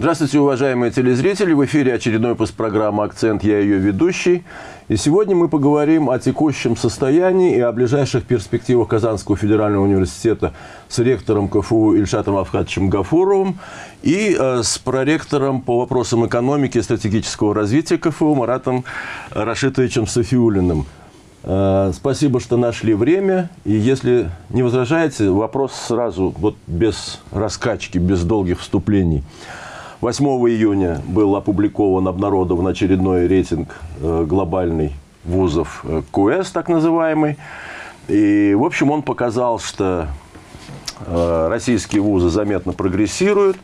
Здравствуйте, уважаемые телезрители! В эфире очередной выпуск программы «Акцент». Я ее ведущий. И сегодня мы поговорим о текущем состоянии и о ближайших перспективах Казанского федерального университета с ректором КФУ Ильшатом Авхатовичем Гафуровым и э, с проректором по вопросам экономики и стратегического развития КФУ Маратом Рашитовичем Софиулиным. Э, спасибо, что нашли время. И если не возражаете, вопрос сразу, вот без раскачки, без долгих вступлений – 8 июня был опубликован, обнародован очередной рейтинг э, глобальный вузов э, КУЭС, так называемый. И, в общем, он показал, что э, российские вузы заметно прогрессируют,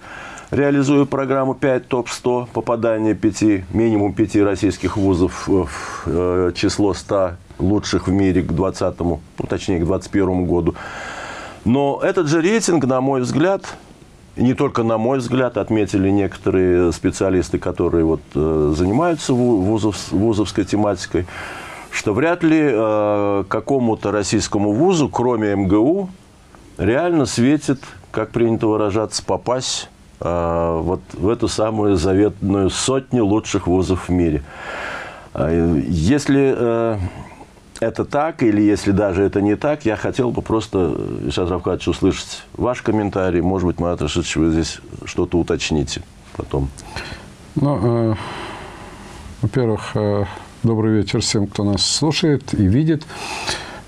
реализуя программу 5 ТОП-100, попадание 5, минимум 5 российских вузов в число 100 лучших в мире к 2020, ну, точнее, к 2021 году. Но этот же рейтинг, на мой взгляд, не только, на мой взгляд, отметили некоторые специалисты, которые вот, э, занимаются вузов, вузовской тематикой, что вряд ли э, какому-то российскому вузу, кроме МГУ, реально светит, как принято выражаться, попасть э, вот в эту самую заветную сотню лучших вузов в мире. Э, если э, это так, или если даже это не так, я хотел бы просто, Ишат Равкадович, услышать ваш комментарий. Может быть, Марат Рашидович, вы здесь что-то уточните потом. Ну, э, во-первых, э, добрый вечер всем, кто нас слушает и видит.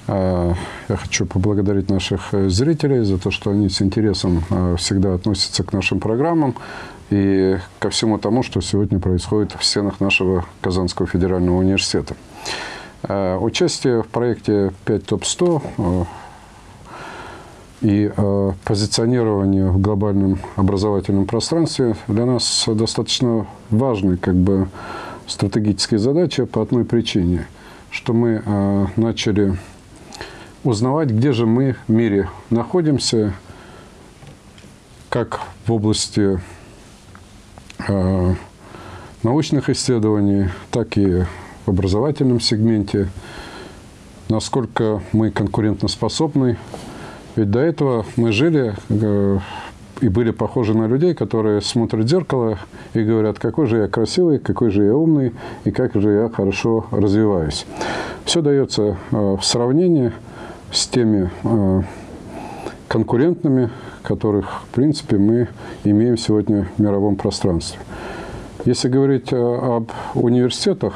Э, я хочу поблагодарить наших э, зрителей за то, что они с интересом э, всегда относятся к нашим программам и ко всему тому, что сегодня происходит в стенах нашего Казанского федерального университета. Э, участие в проекте 5 ТОП-100 э, и э, позиционирование в глобальном образовательном пространстве для нас достаточно важной как бы, стратегической задачей по одной причине, что мы начали узнавать, где же мы в мире находимся, как в области научных исследований, так и образовательном сегменте, насколько мы конкурентоспособны. Ведь до этого мы жили э, и были похожи на людей, которые смотрят в зеркало и говорят, какой же я красивый, какой же я умный и как же я хорошо развиваюсь. Все дается э, в сравнении с теми э, конкурентными, которых, в принципе, мы имеем сегодня в мировом пространстве. Если говорить об университетах,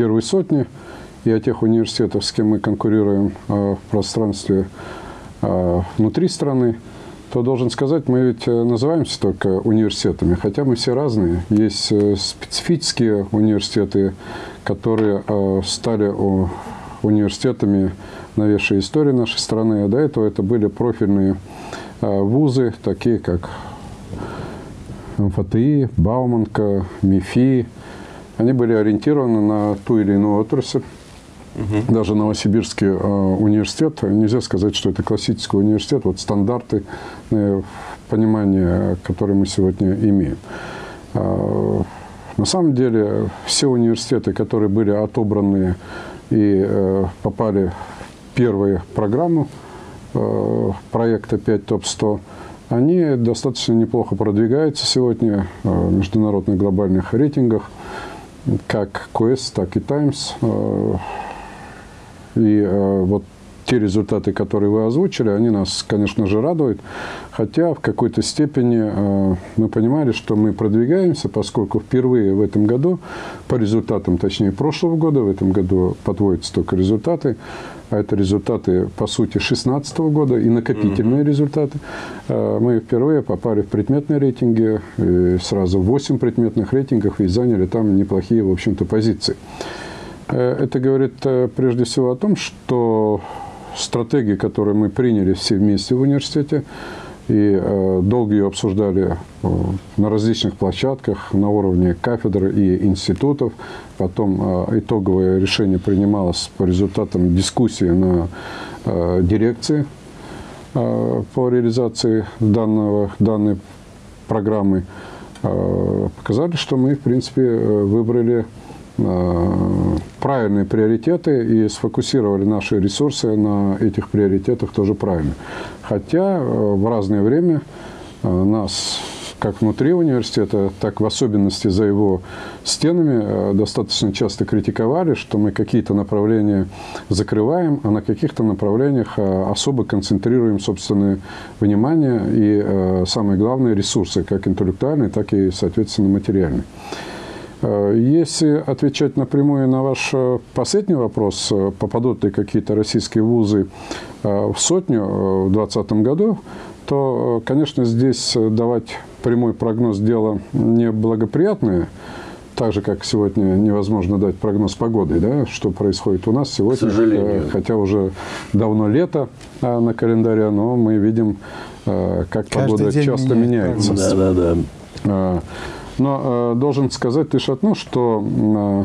первой сотни и о тех университетах, с кем мы конкурируем э, в пространстве э, внутри страны, то должен сказать, мы ведь э, называемся только университетами, хотя мы все разные. Есть специфические университеты, которые стали университетами новейшей истории нашей страны, а до этого это были профильные вузы, такие как МФТИ, Бауманка, МИФИ, они были ориентированы на ту или иную отрасль. Угу. Даже Новосибирский э, университет, нельзя сказать, что это классический университет, вот стандарты э, понимания, которые мы сегодня имеем. Э, на самом деле все университеты, которые были отобраны и э, попали в первую программу э, проекта 5 ТОП-100, они достаточно неплохо продвигаются сегодня э, в международных глобальных рейтингах как Quest, так и Times. Э, и э, вот те результаты, которые вы озвучили, они нас, конечно же, радуют. Хотя в какой-то степени э, мы понимали, что мы продвигаемся, поскольку впервые в этом году, по результатам, точнее, прошлого года, в этом году подводятся только результаты, а это результаты, по сути, 2016 года и накопительные mm -hmm. результаты. Э, мы впервые попали в предметные рейтинги, сразу 8 предметных рейтингов и заняли там неплохие, в общем-то, позиции. Э, это говорит э, прежде всего о том, что стратегии, которую мы приняли все вместе в университете, и э, долго ее обсуждали э, на различных площадках, на уровне кафедр и институтов. Потом э, итоговое решение принималось по результатам дискуссии на э, дирекции по реализации данного, данной программы. Показали, что мы, в принципе, выбрали правильные приоритеты и сфокусировали наши ресурсы на этих приоритетах тоже правильно. Хотя э, в разное время э, нас как внутри университета, так в особенности за его стенами достаточно часто критиковали, что мы какие-то направления закрываем, а на каких-то направлениях особо концентрируем собственное внимание и, самое главное, ресурсы, как интеллектуальные, так и, соответственно, материальные. Э, если отвечать напрямую на ваш э, последний вопрос, э, попадут ли какие-то российские вузы в сотню в 2020 году, то, конечно, здесь давать прямой прогноз дело неблагоприятное, так же, как сегодня невозможно дать прогноз погоды, да, что происходит у нас сегодня, хотя уже давно лето на календаре, но мы видим, как Каждый погода часто меняется. Да, да, да. Но э, должен сказать лишь одно, что э, э,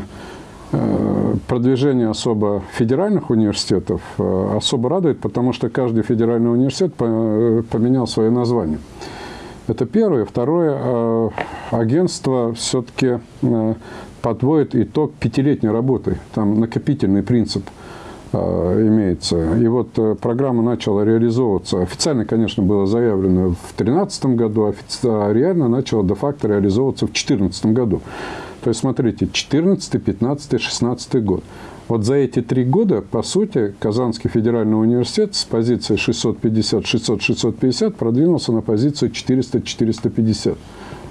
продвижение особо федеральных университетов э, особо радует, потому что каждый федеральный университет поменял свое название. Это первое. Второе, агентство все-таки подводит итог пятилетней работы. Там накопительный принцип – Э, имеется. И вот э, программа начала реализовываться. Официально, конечно, было заявлено в 2013 году, а реально начала де-факто реализовываться в 2014 году. То есть, смотрите, 14, 15, 16 год. Вот за эти три года, по сути, Казанский федеральный университет с позиции 650-600-650 продвинулся на позицию 400-450.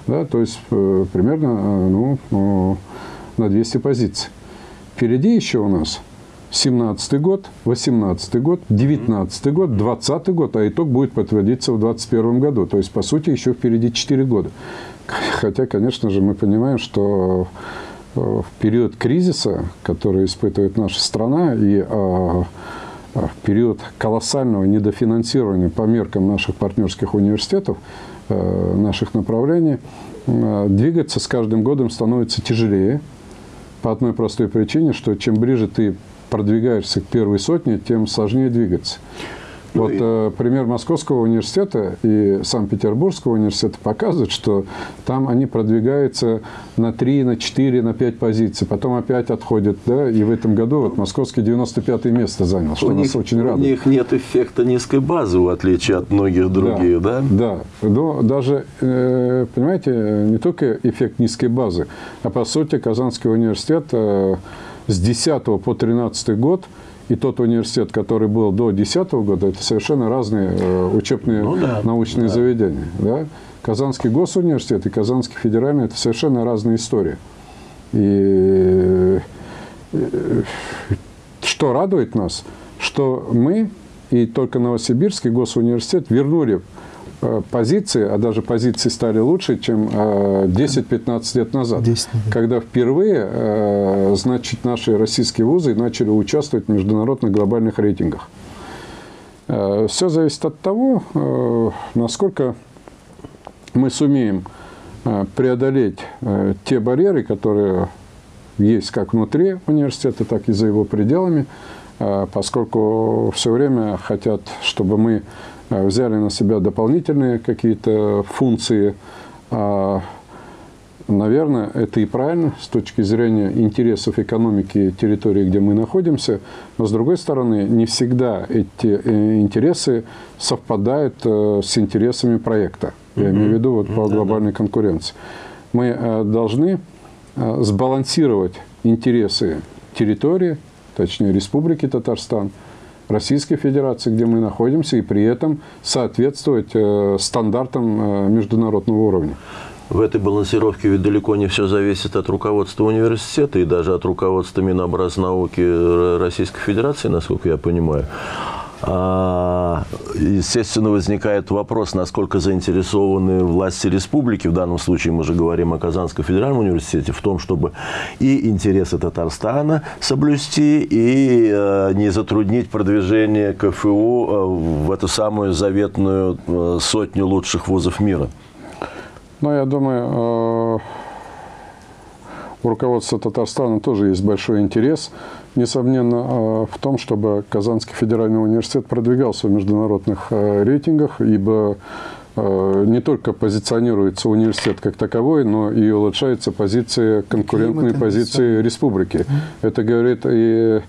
Да, то есть, э, примерно ну, на 200 позиций. Впереди еще у нас 17 год, 18 год, 19 год, 20 год, а итог будет подводиться в 2021 году. То есть, по сути, еще впереди 4 года. Хотя, конечно же, мы понимаем, что э, в период кризиса, который испытывает наша страна, и а, а, в период колоссального недофинансирования по меркам наших партнерских университетов, э, наших направлений, э, двигаться с каждым годом становится тяжелее. По одной простой причине, что чем ближе ты продвигаешься к первой сотне, тем сложнее двигаться. Вот э, пример Московского университета и Санкт-Петербургского университета показывает, что там они продвигаются на 3, на 4, на 5 позиций, потом опять отходят, да, и в этом году вот Московский 95 место занял, что у нас них, очень радует. У них нет эффекта низкой базы, в отличие от многих других, да? Да, да. Но даже, э, понимаете, не только эффект низкой базы, а по сути Казанский университет э, с 10 по 13 год и тот университет, который был до 2010 года, это совершенно разные э, учебные ну, да, научные да. заведения. Да? Казанский госуниверситет и Казанский федеральный – это совершенно разные истории. И э, что радует нас, что мы и только Новосибирский госуниверситет вернули позиции, а даже позиции стали лучше, чем 10-15 э, лет назад, 10, когда впервые, э, значит, наши российские вузы начали участвовать в международных глобальных рейтингах. Все зависит от того, насколько мы сумеем преодолеть те барьеры, которые есть как внутри университета, так и за его пределами, поскольку все время хотят, чтобы мы Э, взяли на себя дополнительные какие-то функции. А, наверное, это и правильно с точки зрения интересов экономики территории, где мы находимся. Но, с другой стороны, не всегда эти э, интересы совпадают э, с интересами проекта. Я имею в виду вот, по глобальной конкуренции. Мы должны сбалансировать интересы территории, точнее Республики Татарстан – Российской Федерации, где мы находимся, и при этом соответствовать э, стандартам э, международного уровня. В этой балансировке ведь далеко не все зависит от руководства университета и даже от руководства Минобразнауки Российской Федерации, насколько я понимаю. А, естественно, возникает вопрос, насколько заинтересованы власти республики, в данном случае мы же говорим о Казанском федеральном университете, в том, чтобы и интересы Татарстана соблюсти, и э, не затруднить продвижение КФУ э, в эту самую заветную э, сотню лучших вузов мира. Ну, я думаю, у руководства Татарстана тоже есть большой интерес несомненно, а, в том, чтобы Казанский федеральный университет продвигался в международных а, рейтингах, ибо а, не только позиционируется университет как таковой, но и улучшается позиция, конкурентные позиции республики. Это говорит и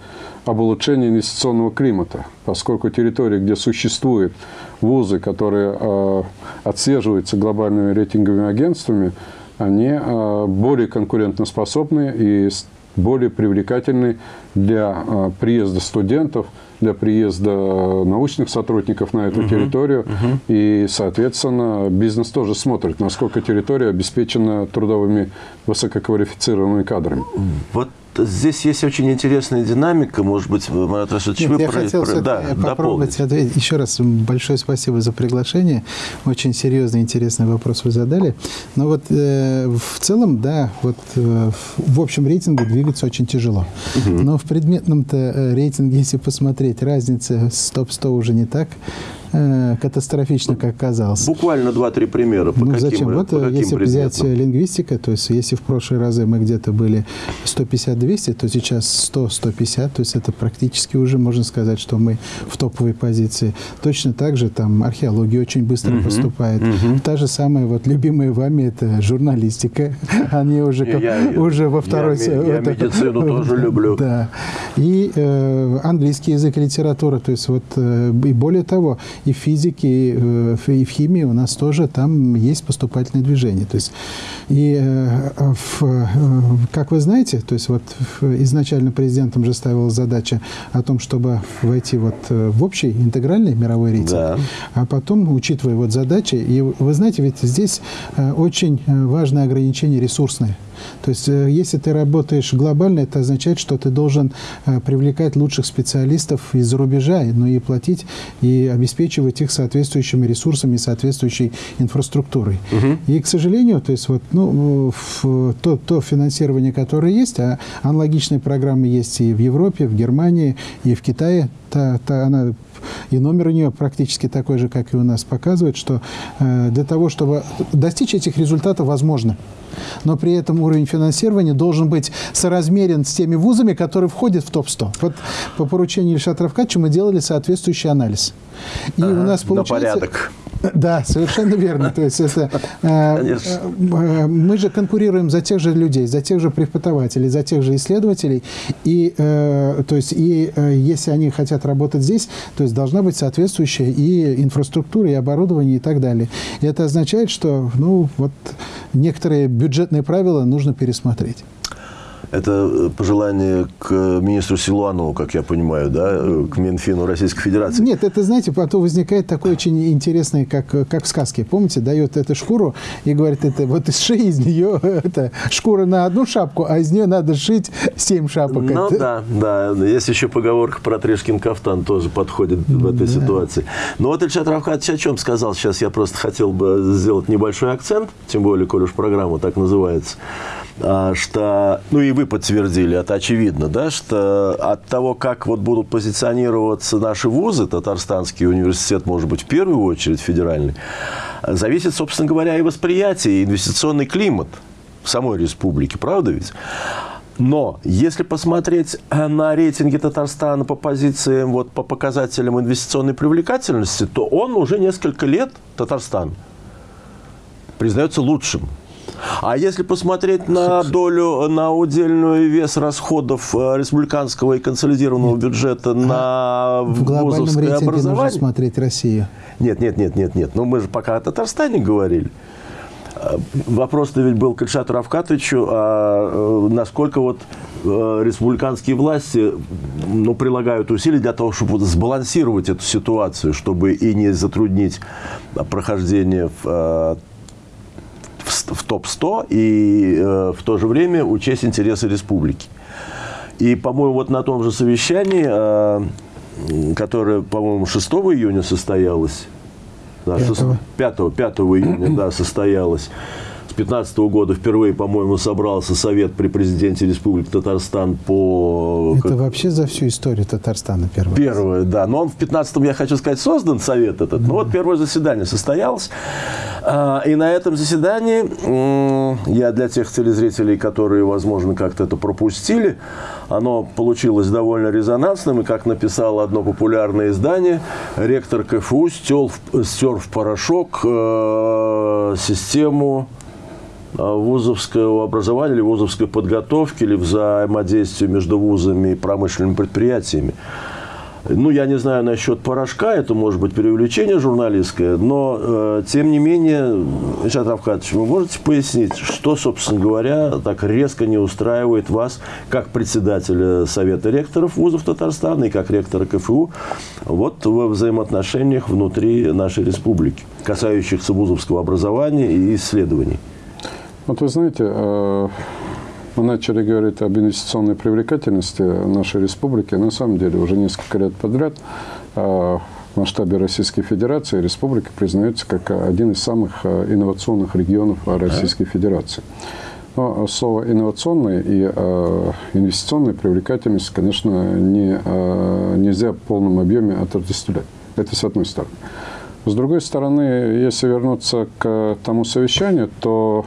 об улучшении инвестиционного климата, поскольку территории, где существует вузы, которые э, отслеживаются глобальными рейтинговыми агентствами, они э, более конкурентоспособны и более привлекательны для э, приезда студентов, для приезда научных сотрудников на эту угу, территорию. Угу. И, соответственно, бизнес тоже смотрит, насколько территория обеспечена трудовыми высококвалифицированными кадрами. Вот здесь есть очень интересная динамика, может быть, Марат Рашидович, вы я про, хотел про, да, попробовать ответить. Еще раз большое спасибо за приглашение. Очень серьезный, интересный вопрос вы задали. Но вот э, в целом, да, вот э, в общем рейтинге двигаться очень тяжело. Угу. Но в предметном-то э, рейтинге, если посмотреть, разница с топ-100 уже не так Э, катастрофично, как казалось. Буквально два-три примера. По ну, каким, зачем? Вот по если предметам? взять лингвистика, то есть если в прошлые разы мы где-то были 150-200, то сейчас 100-150, то есть это практически уже можно сказать, что мы в топовой позиции. Точно так же там археология очень быстро угу, поступает. Угу. Та же самая вот любимая вами это журналистика. Они уже, я, уже во второй... Я, я это, медицину тоже люблю. Да. И э, английский язык, литература, то есть вот э, и более того, и в физике, э, и в химии у нас тоже там есть поступательное движение. То есть, и, э, в, э, как вы знаете, то есть вот изначально президентом же ставилась задача о том, чтобы войти вот в общий интегральный мировой рейтинг, да. а потом, учитывая вот задачи, и вы знаете, ведь здесь очень важное ограничение ресурсное. То есть, э, если ты работаешь глобально, это означает, что ты должен э, привлекать лучших специалистов из-за рубежа, но ну и платить, и обеспечивать их соответствующими ресурсами, соответствующей инфраструктурой. Угу. И, к сожалению, то есть вот, ну, то, то финансирование, которое есть, а аналогичные программы есть и в Европе, в Германии, и в Китае, та, та, она и номер у нее практически такой же, как и у нас, показывает, что э, для того, чтобы достичь этих результатов, возможно но при этом уровень финансирования должен быть соразмерен с теми вузами, которые входят в топ-100. Вот по поручению Ильшата Равкача мы делали соответствующий анализ. И ага, у нас получается... На порядок. Да, совершенно верно. То есть это, э, э, мы же конкурируем за тех же людей, за тех же преподавателей, за тех же исследователей. И, э, то есть, и если они хотят работать здесь, то есть должна быть соответствующая и инфраструктура, и оборудование, и так далее. И это означает, что ну, вот некоторые бюджетные правила нужно пересмотреть. Это э, пожелание к министру Силуанову, как я понимаю, да, э, к Минфину Российской Федерации. Нет, это, знаете, потом возникает такой очень интересный, как, как в сказке. Помните, дает эту шкуру и говорит, это вот сшей из нее это, шкура на одну шапку, а из нее надо сшить семь шапок. Ну это... да, да. Есть еще поговорка про Трешкин кафтан, тоже подходит в этой да. ситуации. Но вот Ильшат Равхатович о чем сказал сейчас, я просто хотел бы сделать небольшой акцент, тем более, коль уж программа так называется. А, что, ну и вы подтвердили, это очевидно, да, что от того, как вот будут позиционироваться наши вузы, Татарстанский университет, может быть, в первую очередь федеральный, зависит, собственно говоря, и восприятие, и инвестиционный климат в самой республике, правда ведь? Но если посмотреть на рейтинги Татарстана по позициям, вот по показателям инвестиционной привлекательности, то он уже несколько лет, Татарстан, признается лучшим а если посмотреть на долю, на удельную вес расходов э, республиканского и консолидированного бюджета на в глобальном образование... нужно смотреть Россию. Нет, нет, нет, нет, нет. Но мы же пока о Татарстане говорили. Э, вопрос-то ведь был к Ильшату Равкатовичу, а э, насколько вот республиканские власти ну, прилагают усилия для того, чтобы сбалансировать эту ситуацию, чтобы и не затруднить прохождение в в топ-100 и э, в то же время учесть интересы республики. И, по-моему, вот на том же совещании, э, которое, по-моему, 6 июня состоялось, да, 5, 5, 5 июня да, состоялось, 2015 года впервые, по-моему, собрался совет при президенте Республики Татарстан по... Это как... вообще за всю историю Татарстана первое. Первое, да. Но он в 15-м, я хочу сказать, создан совет этот. Да. Ну вот первое заседание состоялось. А, и на этом заседании, я для тех телезрителей, которые, возможно, как-то это пропустили, оно получилось довольно резонансным. И, как написало одно популярное издание, ректор КФУ стер в, стер в порошок э, систему вузовского образования или вузовской подготовки, или взаимодействия между вузами и промышленными предприятиями. Ну, я не знаю насчет порошка, это может быть преувеличение журналистское, но, э, тем не менее, Ильшат Равкатович, вы можете пояснить, что, собственно говоря, так резко не устраивает вас, как председателя Совета ректоров вузов Татарстана и как ректора КФУ, вот во взаимоотношениях внутри нашей республики, касающихся вузовского образования и исследований? Вот вы знаете, э, мы начали говорить об инвестиционной привлекательности нашей республики. На самом деле уже несколько лет подряд э, в масштабе Российской Федерации республика признается как один из самых э, инновационных регионов Российской Федерации. Но слово инновационная и э, инвестиционная привлекательность, конечно, не, э, нельзя в полном объеме отождествлять. Это с одной стороны. С другой стороны, если вернуться к тому совещанию, то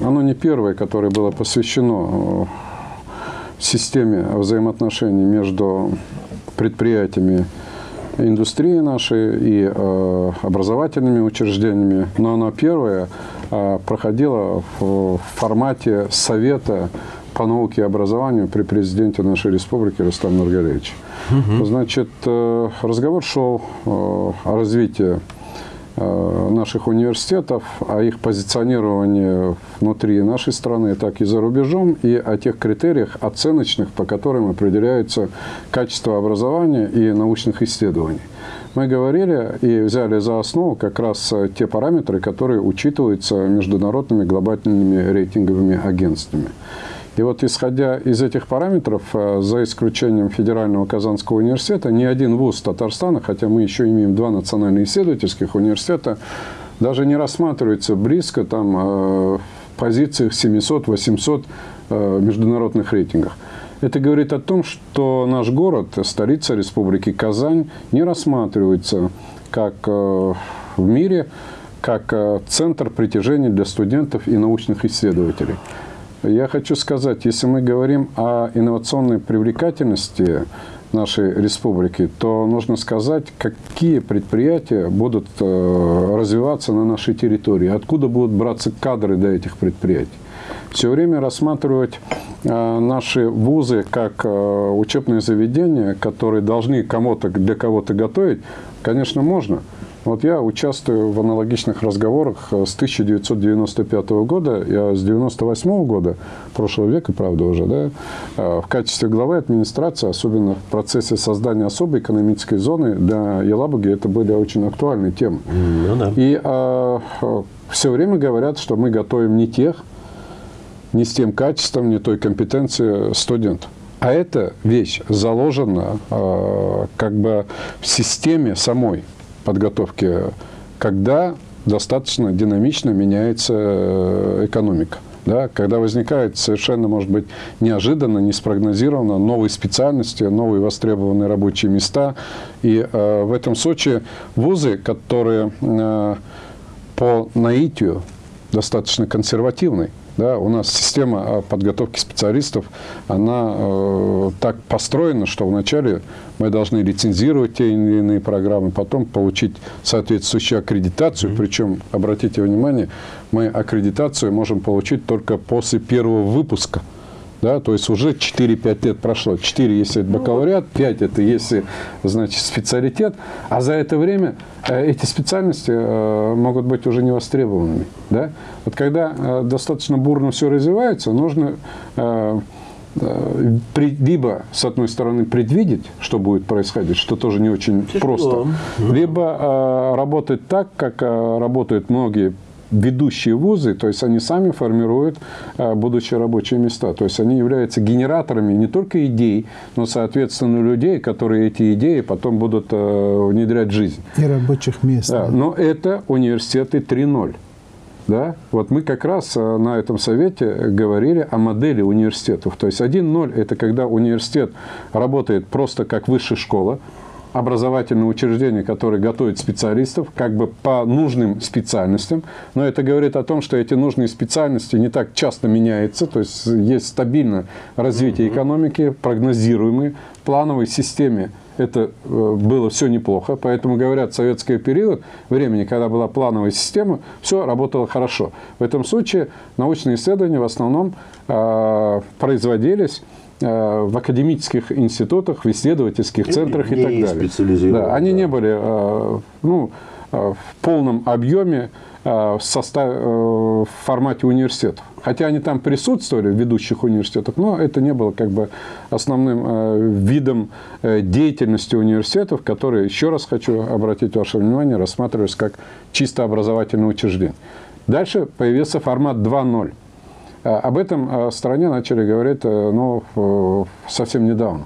оно не первое, которое было посвящено э, системе взаимоотношений между предприятиями индустрии нашей и э, образовательными учреждениями, но оно первое э, проходило в, в формате Совета по науке и образованию при президенте нашей республики Рустам Нургалевиче. Угу. Значит, э, разговор шел э, о развитии Э, наших университетов, о их позиционировании внутри нашей страны, так и за рубежом, и о тех критериях оценочных, по которым определяется качество образования и научных исследований. Мы говорили и взяли за основу как раз те параметры, которые учитываются международными глобальными рейтинговыми агентствами. И вот исходя из этих параметров, э, за исключением Федерального Казанского университета, ни один вуз Татарстана, хотя мы еще имеем два национальных исследовательских университета, даже не рассматривается близко там, э, в позициях 700-800 э, международных рейтингах. Это говорит о том, что наш город, столица Республики Казань, не рассматривается как в мире, как центр притяжения для студентов и научных исследователей. Я хочу сказать, если мы говорим о инновационной привлекательности нашей республики, то нужно сказать, какие предприятия будут э, развиваться на нашей территории, откуда будут браться кадры для этих предприятий. Все время рассматривать э, наши вузы как э, учебные заведения, которые должны кому-то для кого-то готовить, конечно, можно – вот я участвую в аналогичных разговорах с 1995 года, я с 98 года, прошлого века, правда, уже, да, э, в качестве главы администрации, особенно в процессе создания особой экономической зоны для Елабуги, это были очень актуальные темы. Ну, да. И а, все время говорят, что мы готовим не тех, не с тем качеством, не той компетенцией студентов. А эта вещь заложена э, как бы в системе самой подготовки, когда достаточно динамично меняется э, экономика. Да, когда возникает совершенно, может быть, неожиданно, не спрогнозированно новые специальности, новые востребованные рабочие места. И э, в этом случае вузы, которые э, по наитию достаточно консервативны, да, у нас система а, подготовки специалистов, она э, так построена, что вначале мы должны лицензировать те или иные программы, потом получить соответствующую аккредитацию. Mm -hmm. Причем, обратите внимание, мы аккредитацию можем получить только после первого выпуска да, то есть уже 4-5 лет прошло. 4, если это бакалавриат, 5 это если, значит, специалитет, а за это время э, эти специальности э, могут быть уже не востребованными, да. Вот когда э, достаточно бурно все развивается, нужно либо, с одной стороны, предвидеть, что будет происходить, что тоже не очень Тяжело. просто, либо работать так, как работают многие ведущие вузы, то есть они сами формируют э, будущие рабочие места. То есть они являются генераторами не только идей, но, соответственно, людей, которые эти идеи потом будут э, внедрять в жизнь. И рабочих мест. Да, но это университеты 3.0. Да? Вот мы как раз э, на этом совете говорили о модели университетов. То есть 1.0 – это когда университет работает просто как высшая школа, образовательное учреждение, которое готовит специалистов как бы по нужным специальностям. Но это говорит о том, что эти нужные специальности не так часто меняются. То есть есть стабильное развитие экономики, прогнозируемый, в плановой системе это э, было все неплохо. Поэтому, говорят, в советский период времени, когда была плановая система, все работало хорошо. В этом случае научные исследования в основном э, производились э, в академических институтах, в исследовательских центрах и, не так далее. Да, они да. не были э, ну, в полном объеме в, состав, э, в формате университетов. Хотя они там присутствовали в ведущих университетах, но это не было как бы основным э, видом э, деятельности университетов, которые, еще раз хочу обратить ваше внимание, рассматривались как чисто образовательное учреждение. Дальше появился формат 2.0. А, Об этом э, стране начали говорить э, ну, совсем недавно.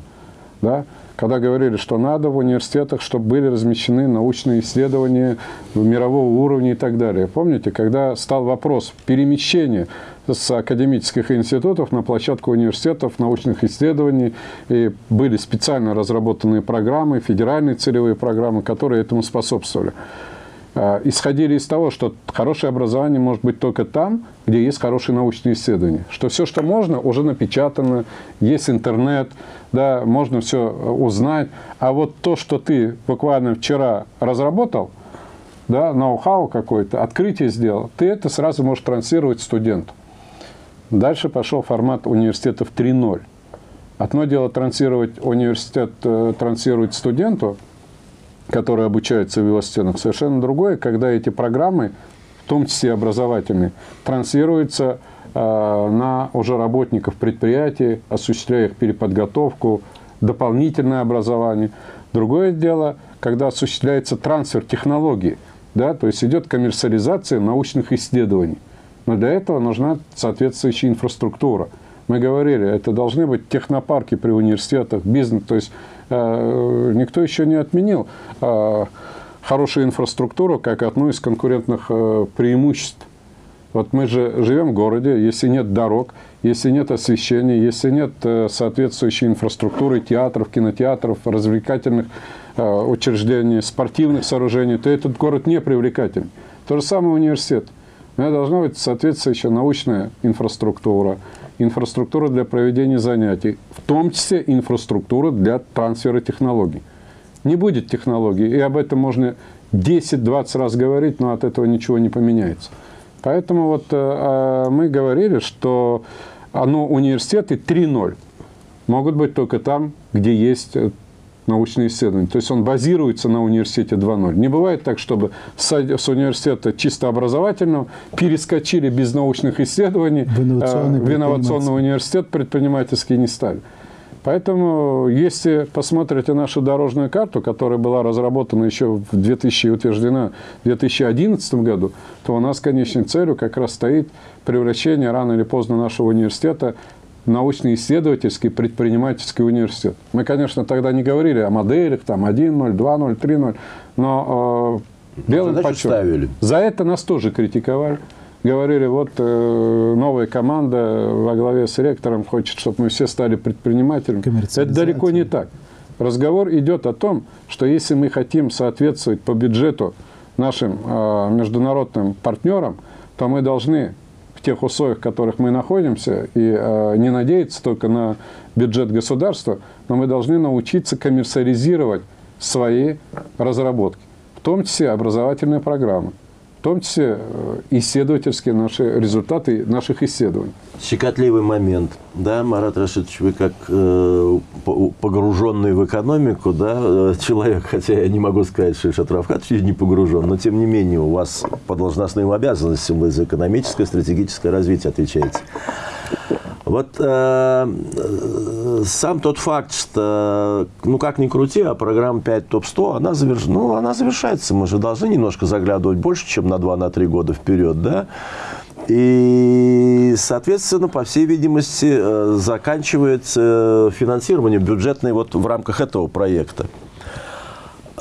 Да? Когда говорили, что надо в университетах, чтобы были размещены научные исследования мирового уровня и так далее. Помните, когда стал вопрос перемещения с академических институтов на площадку университетов, научных исследований, и были специально разработанные программы, федеральные целевые программы, которые этому способствовали а, исходили из того, что хорошее образование может быть только там, где есть хорошие научные исследования. Что все, что можно, уже напечатано, есть интернет, да, можно все узнать. А вот то, что ты буквально вчера разработал, да, ноу-хау какой-то, открытие сделал, ты это сразу можешь транслировать студенту. Дальше пошел формат университетов 3.0. Одно дело транслировать университет, э, транслировать студенту, который обучается в его стенах. Совершенно другое, когда эти программы, в том числе образовательные, транслируются э, на уже работников предприятий, осуществляя их переподготовку, дополнительное образование. Другое дело, когда осуществляется трансфер технологий, да, то есть идет коммерциализация научных исследований. Но для этого нужна соответствующая инфраструктура. Мы говорили, это должны быть технопарки при университетах, бизнес. То есть э, никто еще не отменил э, хорошую инфраструктуру как одно из конкурентных э, преимуществ. Вот мы же живем в городе, если нет дорог, если нет освещения, если нет э, соответствующей инфраструктуры, театров, кинотеатров, развлекательных э, учреждений, спортивных сооружений, то этот город не привлекательный. То же самое университет. У меня должна быть соответствующая научная инфраструктура, инфраструктура для проведения занятий, в том числе инфраструктура для трансфера технологий. Не будет технологий, и об этом можно 10-20 раз говорить, но от этого ничего не поменяется. Поэтому вот э, э, мы говорили, что оно университеты 3.0 могут быть только там, где есть э, научные исследования. То есть он базируется на университете 2.0. Не бывает так, чтобы с, университета чисто образовательного перескочили без научных исследований, В инновационный э, в инновационный университет предпринимательский не стали. Поэтому, если посмотрите нашу дорожную карту, которая была разработана еще в 2000 и утверждена в 2011 году, то у нас конечной целью как раз стоит превращение рано или поздно нашего университета научно-исследовательский предпринимательский университет. Мы, конечно, тогда не говорили о моделях, там 1.0, 2.0, 3.0, но э, белым Задачу по черному. ставили. За это нас тоже критиковали. Говорили, вот э, новая команда во главе с ректором хочет, чтобы мы все стали предпринимателями. Это далеко не так. Разговор идет о том, что если мы хотим соответствовать по бюджету нашим э, международным партнерам, то мы должны в тех условиях, в которых мы находимся, и э, не надеяться только на бюджет государства, но мы должны научиться коммерциализировать свои разработки, в том числе образовательные программы, в том числе э, исследовательские наши результаты наших исследований. Щекотливый момент, да, Марат Рашидович, вы как э, по- погруженный в экономику, да, э, человек, хотя я не могу сказать, что Ильшат Равкатович не погружен, но тем не менее у вас по должностным обязанностям вы за экономическое, стратегическое развитие отвечаете. Вот э, э, сам тот факт, что, ну как ни крути, а программа 5 ТОП-100, она, заверш... ну, она завершается. Мы же должны немножко заглядывать больше, чем на 2-3 года вперед, да? И, соответственно, по всей видимости, э, заканчивается финансирование бюджетное вот в рамках этого проекта.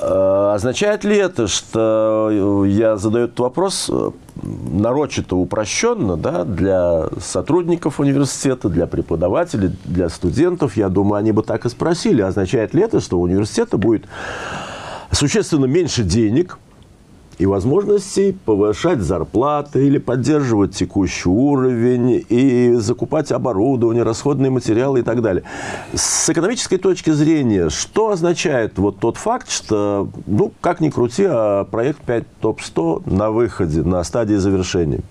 Э, Означает ли это, что я задаю этот вопрос э, нарочито упрощенно да, для сотрудников университета, для преподавателей, для студентов? Я думаю, они бы так и спросили. Означает ли это, что у университета будет существенно меньше денег и возможностей повышать зарплаты или поддерживать текущий уровень и закупать оборудование, расходные материалы и так далее. С экономической точки зрения, что означает вот тот факт, что, ну, как ни крути, а проект 5 ТОП-100 на выходе, на стадии завершения?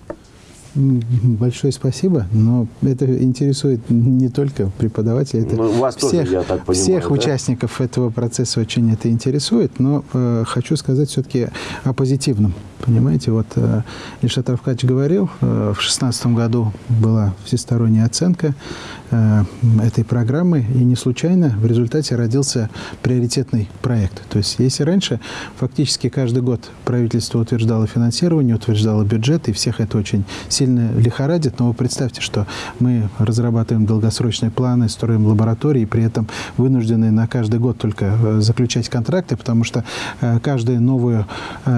Большое спасибо, но это интересует не только преподавателей, это ну, вас всех, тоже, я так понимаю, всех да? участников этого процесса очень это интересует, но э, хочу сказать все-таки о позитивном. Понимаете, вот э, Ильшат Равкач говорил, э, в 2016 году была всесторонняя оценка э, этой программы, и не случайно в результате родился приоритетный проект. То есть если раньше фактически каждый год правительство утверждало финансирование, утверждало бюджет, и всех это очень сильно лихорадит, но вы представьте, что мы разрабатываем долгосрочные планы, строим лаборатории, и при этом вынуждены на каждый год только заключать контракты, потому что каждое новое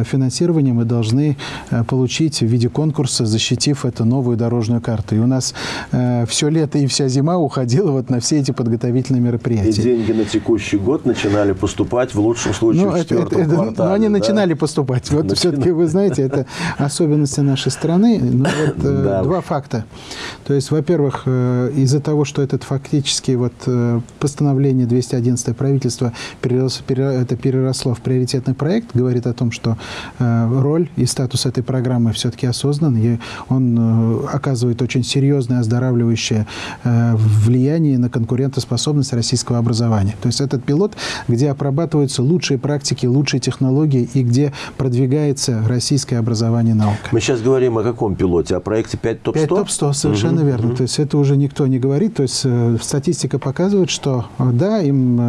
финансирование мы должны э, получить в виде конкурса, защитив эту новую дорожную карту. И у нас э, все лето и вся зима уходила вот на все эти подготовительные И мероприятия. деньги на текущий год начинали поступать в лучшем случае Ну, в четвертом это- это- квартале. но они да? начинали поступать. Вот все-таки, вы знаете, это особенности нашей страны. Ну, вот, э, Да два факта. То есть, во-первых, э, из-за того, что этот фактически вот э, постановление 211 правительства перерос- пере- это переросло в приоритетный проект, говорит о том, что э, роль и статус этой программы все-таки осознан, и он э, оказывает очень серьезное оздоравливающее э, влияние на конкурентоспособность российского образования. То есть этот пилот, где обрабатываются лучшие практики, лучшие технологии и где продвигается российское образование и наука. Мы сейчас говорим о каком пилоте? О проекте 5 топ 100? 5 топ-100, совершенно верно. То есть это уже никто не говорит. То есть э, статистика показывает, что да, им,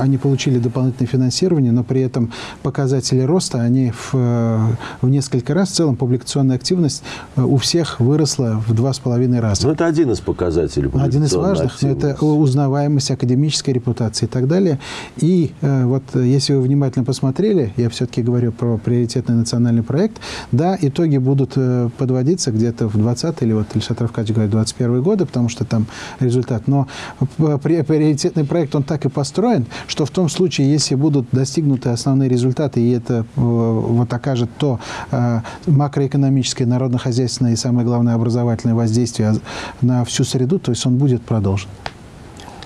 они получили дополнительное финансирование, но при этом показатели роста, они в, в несколько раз, в целом публикационная активность э, у всех выросла в два с половиной раза. Ну, это один из показателей. Один из важных, но это узнаваемость, академическая репутация и так далее. И э, вот э, если вы внимательно посмотрели, я все-таки говорю про приоритетный национальный проект, да, итоги будут подводиться где-то в 20 или вот Ильшат Равкач говорит 21 годы, потому что там результат. Но при- приоритетный проект, он так и построен, что в том случае, если будут достигнуты основные результаты, и это вот окажет то э, макроэкономическое, народно-хозяйственное и, самое главное, образовательное воздействие на всю среду, то есть он будет продолжен.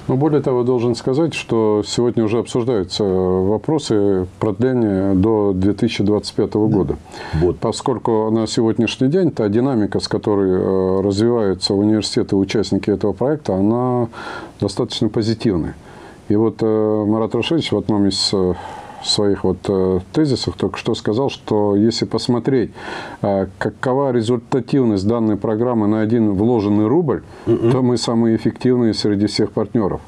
Но более того, должен сказать, что сегодня уже обсуждаются вопросы продления до 2025 года. Вот. Поскольку на сегодняшний день та динамика, с которой э, развиваются университеты участники этого проекта, она достаточно позитивная. И вот э, Марат Рашидович в одном из своих вот э, тезисах только что сказал, что если посмотреть, э, какова результативность данной программы на один вложенный рубль, то мы самые эффективные среди всех партнеров.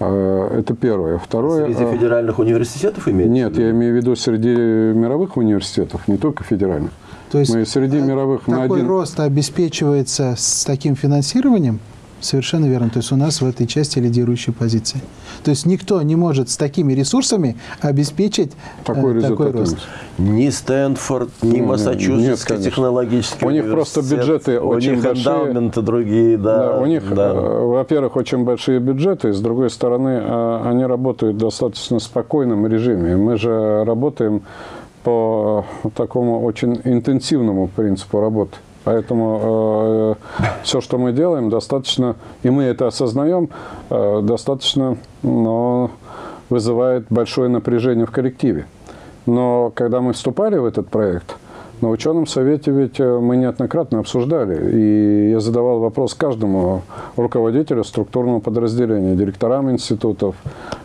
Э, Это первое. Второе. Среди федеральных университетов имеется? Нет, я имею в виду среди мировых университетов, не только федеральных. То есть Мы среди мировых на такой один- рост обеспечивается с таким финансированием, Совершенно верно. То есть у нас в этой части лидирующие позиции. То есть никто не может с такими ресурсами обеспечить э, Такой такой результат. рост. Ни Стэнфорд, ни нет, Массачусетский конечно. технологический У них просто бюджеты у очень них большие. другие, да. Да, у них, да. э, во-первых, очень большие бюджеты, с другой стороны, э, они работают в достаточно спокойном режиме. Мы же работаем по э, такому очень интенсивному принципу работы. Поэтому все, что мы делаем, достаточно, и мы это осознаем, э, достаточно но вызывает большое напряжение в коллективе. Но когда мы вступали в этот проект, на ученом совете ведь э, мы неоднократно обсуждали, и я задавал вопрос каждому руководителю структурного подразделения, директорам институтов,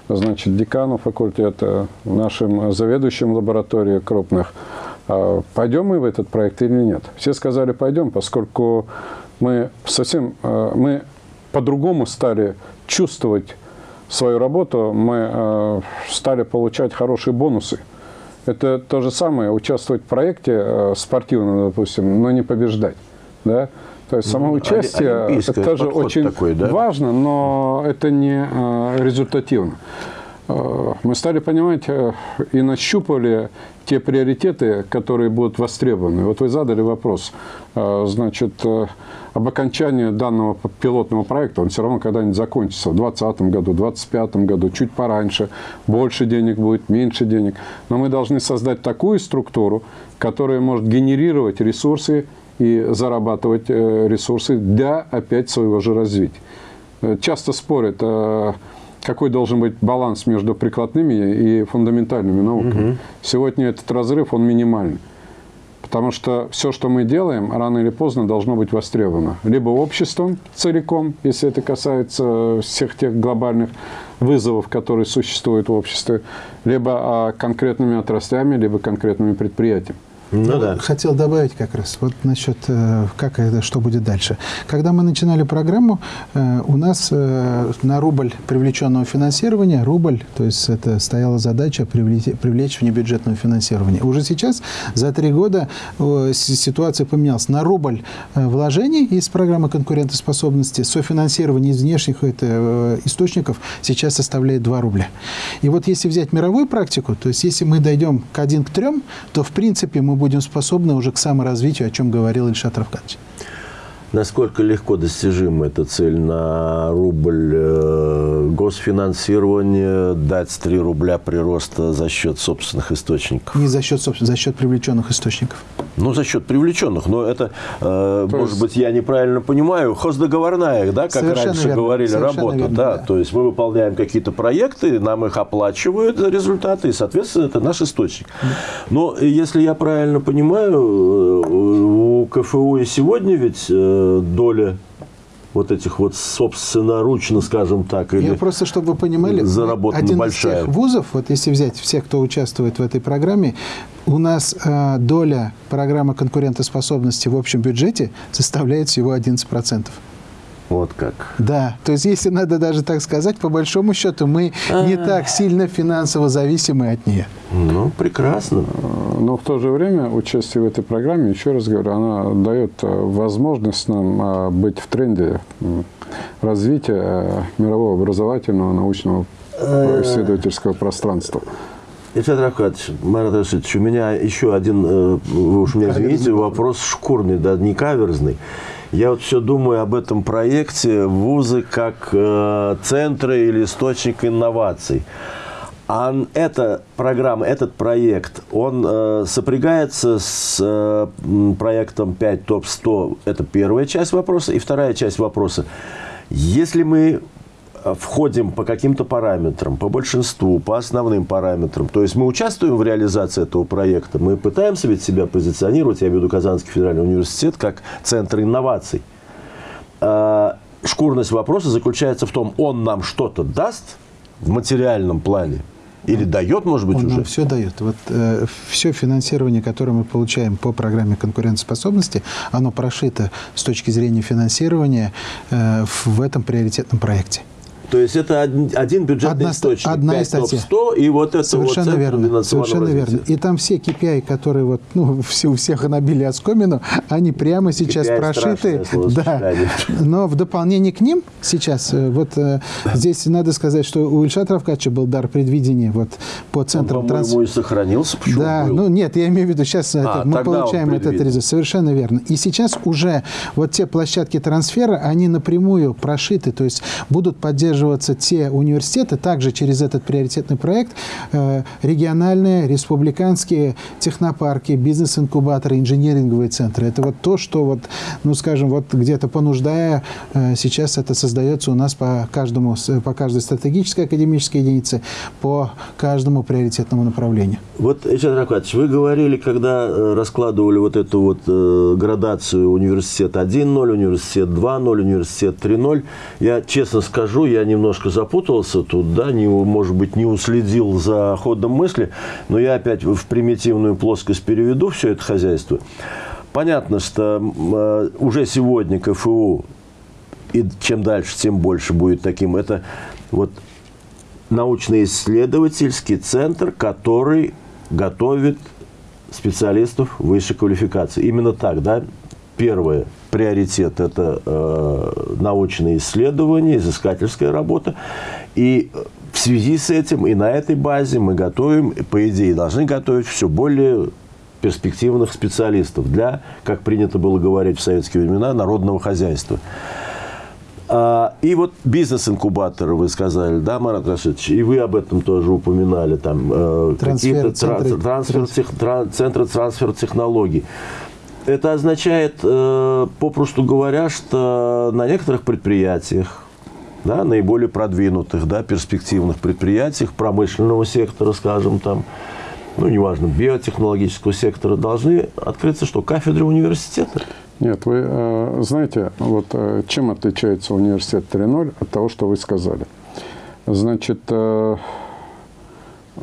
значит, декану факультета, нашим заведующим лабораторий крупных, пойдем мы в этот проект или нет. Все сказали, пойдем, поскольку мы совсем, э, мы по-другому стали чувствовать свою работу, мы э, стали получать хорошие бонусы. Это то же самое, участвовать в проекте э, спортивном, допустим, но не побеждать. Да? То есть само Ну, участие олимпийское это тоже очень такой, да? важно, но это не результативно. Э, Мы стали понимать э, и нащупали те приоритеты, которые будут востребованы. Вот вы задали вопрос, э, значит, об окончании данного пилотного проекта, он все равно когда-нибудь закончится в 2020 году, в 2025 году, чуть пораньше, больше денег будет, меньше денег. Но мы должны создать такую структуру, которая может генерировать ресурсы и зарабатывать ресурсы для опять своего же развития. Часто спорят, какой должен быть баланс между прикладными и фундаментальными науками. Сегодня этот разрыв, он минимальный. Потому что все, что мы делаем, рано или поздно должно быть востребовано. Либо обществом целиком, если это касается всех тех глобальных вызовов, которые существуют в обществе, либо а, конкретными отраслями, либо конкретными предприятиями. Ну да. Хотел добавить как раз вот насчет, э, как это, что будет дальше. Когда мы начинали программу, э, у нас э, на рубль привлеченного финансирования, рубль, то есть это стояла задача привлечь, привлечь внебюджетного финансирования. Уже сейчас, за три года, ситуация поменялась. На рубль вложений из программы конкурентоспособности софинансирование из внешних это, источников сейчас составляет 2 рубля. И вот если взять мировую практику, то есть если мы дойдем к 1 к 3, то в принципе мы будем способны уже к саморазвитию, о чем говорил Ильшат Равкадович. Насколько легко достижима эта цель на рубль э, госфинансирования, дать 3 рубля прироста за счет собственных источников? Не за счет за счет привлеченных источников. Ну, за счет привлеченных. Но это, э, может есть... быть, я неправильно понимаю, хоздоговорная, да, как Совершенно раньше верно. говорили, Совершенно работа. верно, да. да. То есть мы выполняем какие-то проекты, нам их оплачивают результаты, и, соответственно, это наш источник. Но если я правильно понимаю, э, у КФУ и сегодня ведь э, доля вот этих вот собственноручно, скажем так, или Я просто, чтобы вы понимали, заработана один большая. из тех вузов, вот если взять всех, кто участвует в этой программе, у нас э, доля программы конкурентоспособности в общем бюджете составляет всего 11%. Вот как. Да, то есть если надо даже так сказать, по большому счету мы не так сильно финансово зависимы от нее. Ну, прекрасно. Но в то же время участие в этой программе, еще раз говорю, она дает э, возможность нам э, быть в тренде развития э, мирового образовательного, научного, э, исследовательского пространства. Ильфат Рафкатович, Марат Рашидович, у меня еще один, э, вы уж меня извините, вопрос шкурный, да, не каверзный. Я вот все думаю об этом проекте вузы как э, центры или источник инноваций. А эта программа, этот проект, он э, сопрягается с э, проектом 5 ТОП-100. Это первая часть вопроса. И вторая часть вопроса. Если мы входим по каким-то параметрам, по большинству, по основным параметрам. То есть мы участвуем в реализации этого проекта, мы пытаемся ведь себя позиционировать, я имею в виду Казанский федеральный университет, как центр инноваций. А, Шкурность вопроса заключается в том, он нам что-то даст в материальном плане или дает, может быть, Он уже? нам все дает. Вот э, все финансирование, которое мы получаем по программе конкурентоспособности, оно прошито с точки зрения финансирования э, в этом приоритетном проекте. То есть это один, один бюджетный Одна источник, одна 5 из статей. топ-100 и вот это Совершенно вот верно. Совершенно развития. верно. И там все KPI, которые вот, ну, все, у всех набили оскомину, они прямо сейчас KPI прошиты. Да. Но в дополнение к ним сейчас, э, вот э, здесь надо сказать, что у Ильшата Равкача был дар предвидения вот по Он, центрам трансфера. и сохранился. Почему Да, был? ну нет, я имею в виду, сейчас это, мы тогда он получаем этот результат. Совершенно верно. И сейчас уже вот те площадки трансфера, они напрямую прошиты, то есть будут поддерживаться те университеты, также через этот приоритетный проект, э, региональные, республиканские технопарки, бизнес-инкубаторы, инженеринговые центры. Это вот то, что вот, ну скажем, вот где-то понуждая, э, сейчас это создается у нас по каждому, по каждой стратегической академической единице, по каждому приоритетному направлению. Вот, Ильшат Рафкатович, вы говорили, когда э, раскладывали вот эту вот градацию университет 1.0, университет 2.0, университет 3.0, я честно скажу, я немножко запутался тут, да, не, может быть, не уследил за ходом мысли, но я опять в примитивную плоскость переведу все это хозяйство. Понятно, что э, уже сегодня КФУ, и чем дальше, тем больше будет таким, это вот научно-исследовательский центр, который готовит специалистов высшей квалификации. Именно так, да? Первое, приоритет – это э, научные исследования, изыскательская работа. И в связи с этим и на этой базе мы готовим, по идее, должны готовить все более перспективных специалистов для, как принято было говорить в советские времена, народного хозяйства. А, И вот бизнес-инкубаторы, вы сказали, да, Марат Рашидович, и вы об этом тоже упоминали, там э, Трансфер, какие-то трансфер, тех- тра- центры трансфер технологий. Это означает, э, попросту говоря, что на некоторых предприятиях, да, наиболее продвинутых, да, перспективных предприятиях промышленного сектора, скажем там, ну, неважно, биотехнологического сектора, должны открыться что, кафедры университета? Нет, вы э, знаете, вот э, чем отличается университет 3.0 от того, что вы сказали? Значит,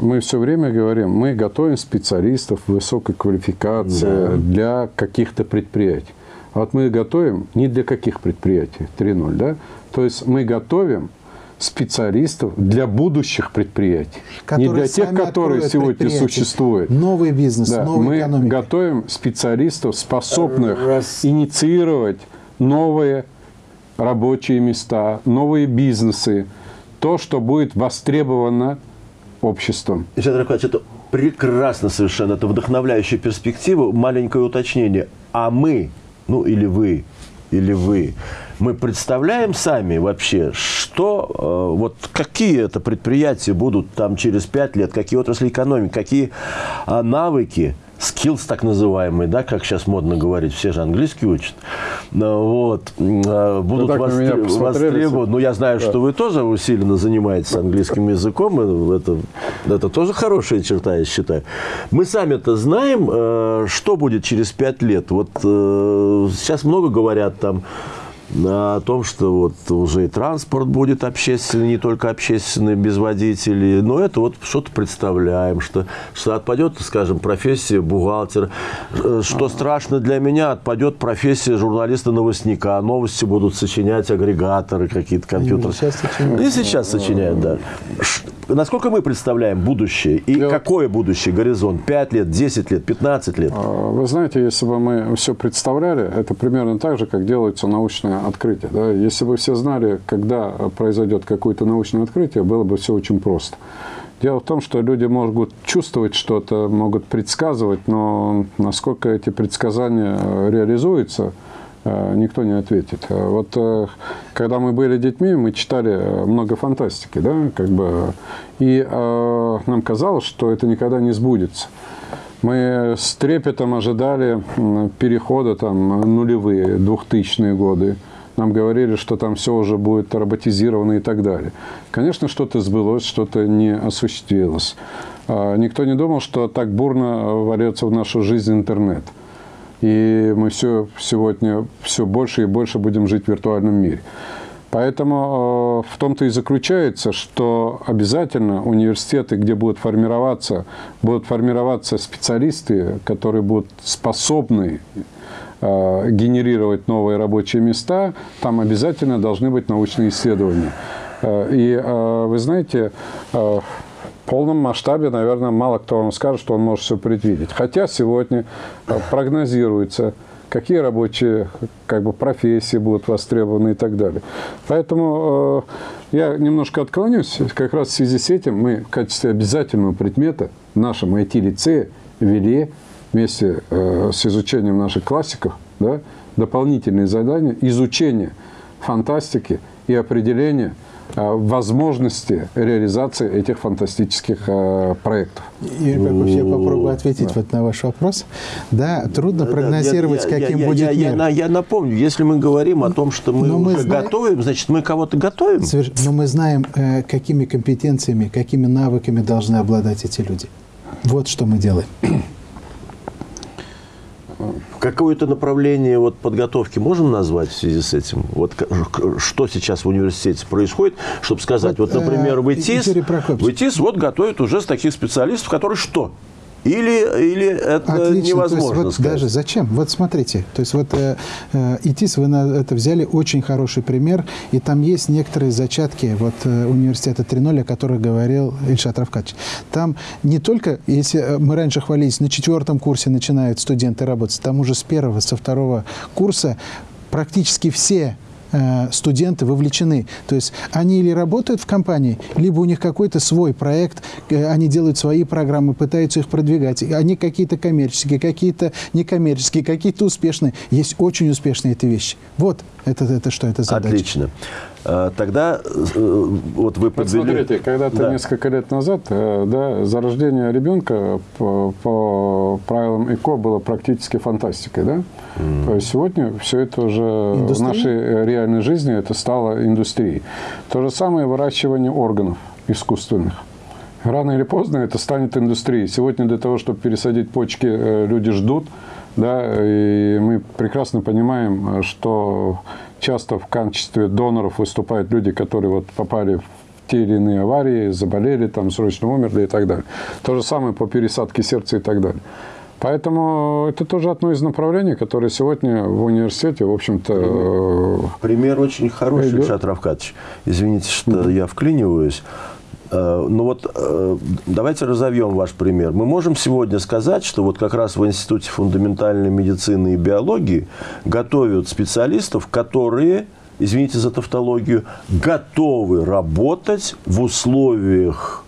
мы все время говорим, мы готовим специалистов высокой квалификации Да. для каких-то предприятий. А вот мы готовим не для каких предприятий 3.0, да? То есть мы готовим специалистов для будущих предприятий. не Которые для тех, которые сегодня существуют. Новый бизнес, Да, новая мы экономика. готовим специалистов, способных Раз. инициировать новые рабочие места, новые бизнесы, то, что будет востребовано обществом. Александр Николаевич, это прекрасно совершенно, это вдохновляющая перспектива. Маленькое уточнение. А мы, ну или вы, или вы, мы представляем сами вообще, что, э, вот какие это предприятия будут там через пять лет, какие отрасли экономики, какие а, навыки, skills так называемые, да, как сейчас модно говорить, все же английский учат, Ну, вот, а, будут посмотрели. востребованы. Ну, я знаю, что вы тоже усиленно занимаетесь английским языком, это, это тоже хорошая черта, я считаю. Мы сами-то знаем, э, что будет через пять лет. Вот э, сейчас много говорят там о том, что вот уже и транспорт будет общественный, не только общественный, без водителей. Но это вот что-то представляем, что, что отпадет, скажем, профессия бухгалтера. Э, Что страшно для меня, отпадет профессия журналиста-новостника. Новости будут сочинять агрегаторы какие-то компьютеры. сейчас сочиняют. И сейчас сочиняют, да. Насколько мы представляем будущее? И Я- какое будущее? Горизонт? 5 лет, 10 лет, 15 лет? А, Вы знаете, если бы мы все представляли, это примерно так же, как делается научное открытие. Да? Если бы все знали, когда произойдет какое-то научное открытие, было бы все очень просто. Дело в том, что люди могут чувствовать что-то, могут предсказывать, но насколько эти предсказания э, реализуются, э, никто не ответит. А Вот э, когда мы были детьми, мы читали э, много фантастики, да, как бы, и э, нам казалось, что это никогда не сбудется. Мы с трепетом ожидали перехода там, нулевые, двухтысячные годы. Нам говорили, что там все уже будет роботизировано и так далее. Конечно, что-то сбылось, что-то не осуществилось. А, Никто не думал, что так бурно ворется в нашу жизнь интернет. И мы все сегодня все больше и больше будем жить в виртуальном мире. Поэтому э, в том-то и заключается, что обязательно университеты, где будут формироваться, будут формироваться специалисты, которые будут способны генерировать новые рабочие места, там обязательно должны быть научные исследования. Э, И э, вы знаете, э, в полном масштабе, наверное, мало кто вам скажет, что он может все предвидеть. Хотя сегодня э, прогнозируется, какие рабочие как бы, профессии будут востребованы и так далее. Поэтому э, я немножко отклонюсь. Как раз в связи с этим мы в качестве обязательного предмета в нашем IT-лицее ввели вместе э, с изучением наших классиков да, дополнительные задания изучения фантастики и определения э, возможности реализации этих фантастических э, проектов. Юрий Павлович, я попробую ответить вот на ваш вопрос. Да, трудно Да, прогнозировать, я- я- каким я- будет я, я мир. на- я напомню, если мы говорим о том, что мы мы уже знаем- готовим, значит, мы кого-то готовим. Соверш- Но мы знаем, э, какими компетенциями, какими навыками должны обладать эти люди. Вот что мы делаем. Какое-то направление вот подготовки можем назвать в связи с этим? Вот что сейчас в университете происходит, чтобы сказать, вот, Вот, э, например, в ИТИС, в ИТИС вот готовят уже с таких специалистов, которые что? Или, или это Отлично. То есть невозможно вот сказать? даже зачем? Вот смотрите, то есть вот э, э, ИТИС вы на это взяли очень хороший пример, и там есть некоторые зачатки вот э, университета 3.0, о которых говорил Ильшат Равкач. Там не только, если э, мы раньше хвалились, на четвертом курсе начинают студенты работать, там уже с первого, со второго курса практически все студенты вовлечены. То есть они или работают в компании, либо у них какой-то свой проект, э, они делают свои программы, пытаются их продвигать. Они какие-то коммерческие, какие-то некоммерческие, какие-то успешные. Есть очень успешные эти вещи. Вот это, это что, это задача. Отлично. А, Тогда э, вот вы Вот подвели... смотрите, когда-то Да. несколько лет назад, э, да, за рождение ребенка по, по правилам ЭКО было практически фантастикой, да? То есть сегодня все это уже в Индустрия? нашей э, реальной жизни это стало индустрией. То же самое выращивание органов искусственных. Рано или поздно это станет индустрией. Сегодня для того, чтобы пересадить почки, э, люди ждут. Да, и мы прекрасно понимаем, что часто в качестве доноров выступают люди, которые вот попали в те или иные аварии, заболели, там, срочно умерли и так далее. То же самое по пересадке сердца и так далее. Поэтому это тоже одно из направлений, которое сегодня в университете, в общем-то... э, Пример очень хороший, Идет. Ильшат Равкадович. Извините, что я вклиниваюсь. Э, Ну вот э, давайте разовьем ваш пример. Мы можем сегодня сказать, что вот как раз в Институте фундаментальной медицины и биологии готовят специалистов, которые, извините за тавтологию, готовы работать в условиях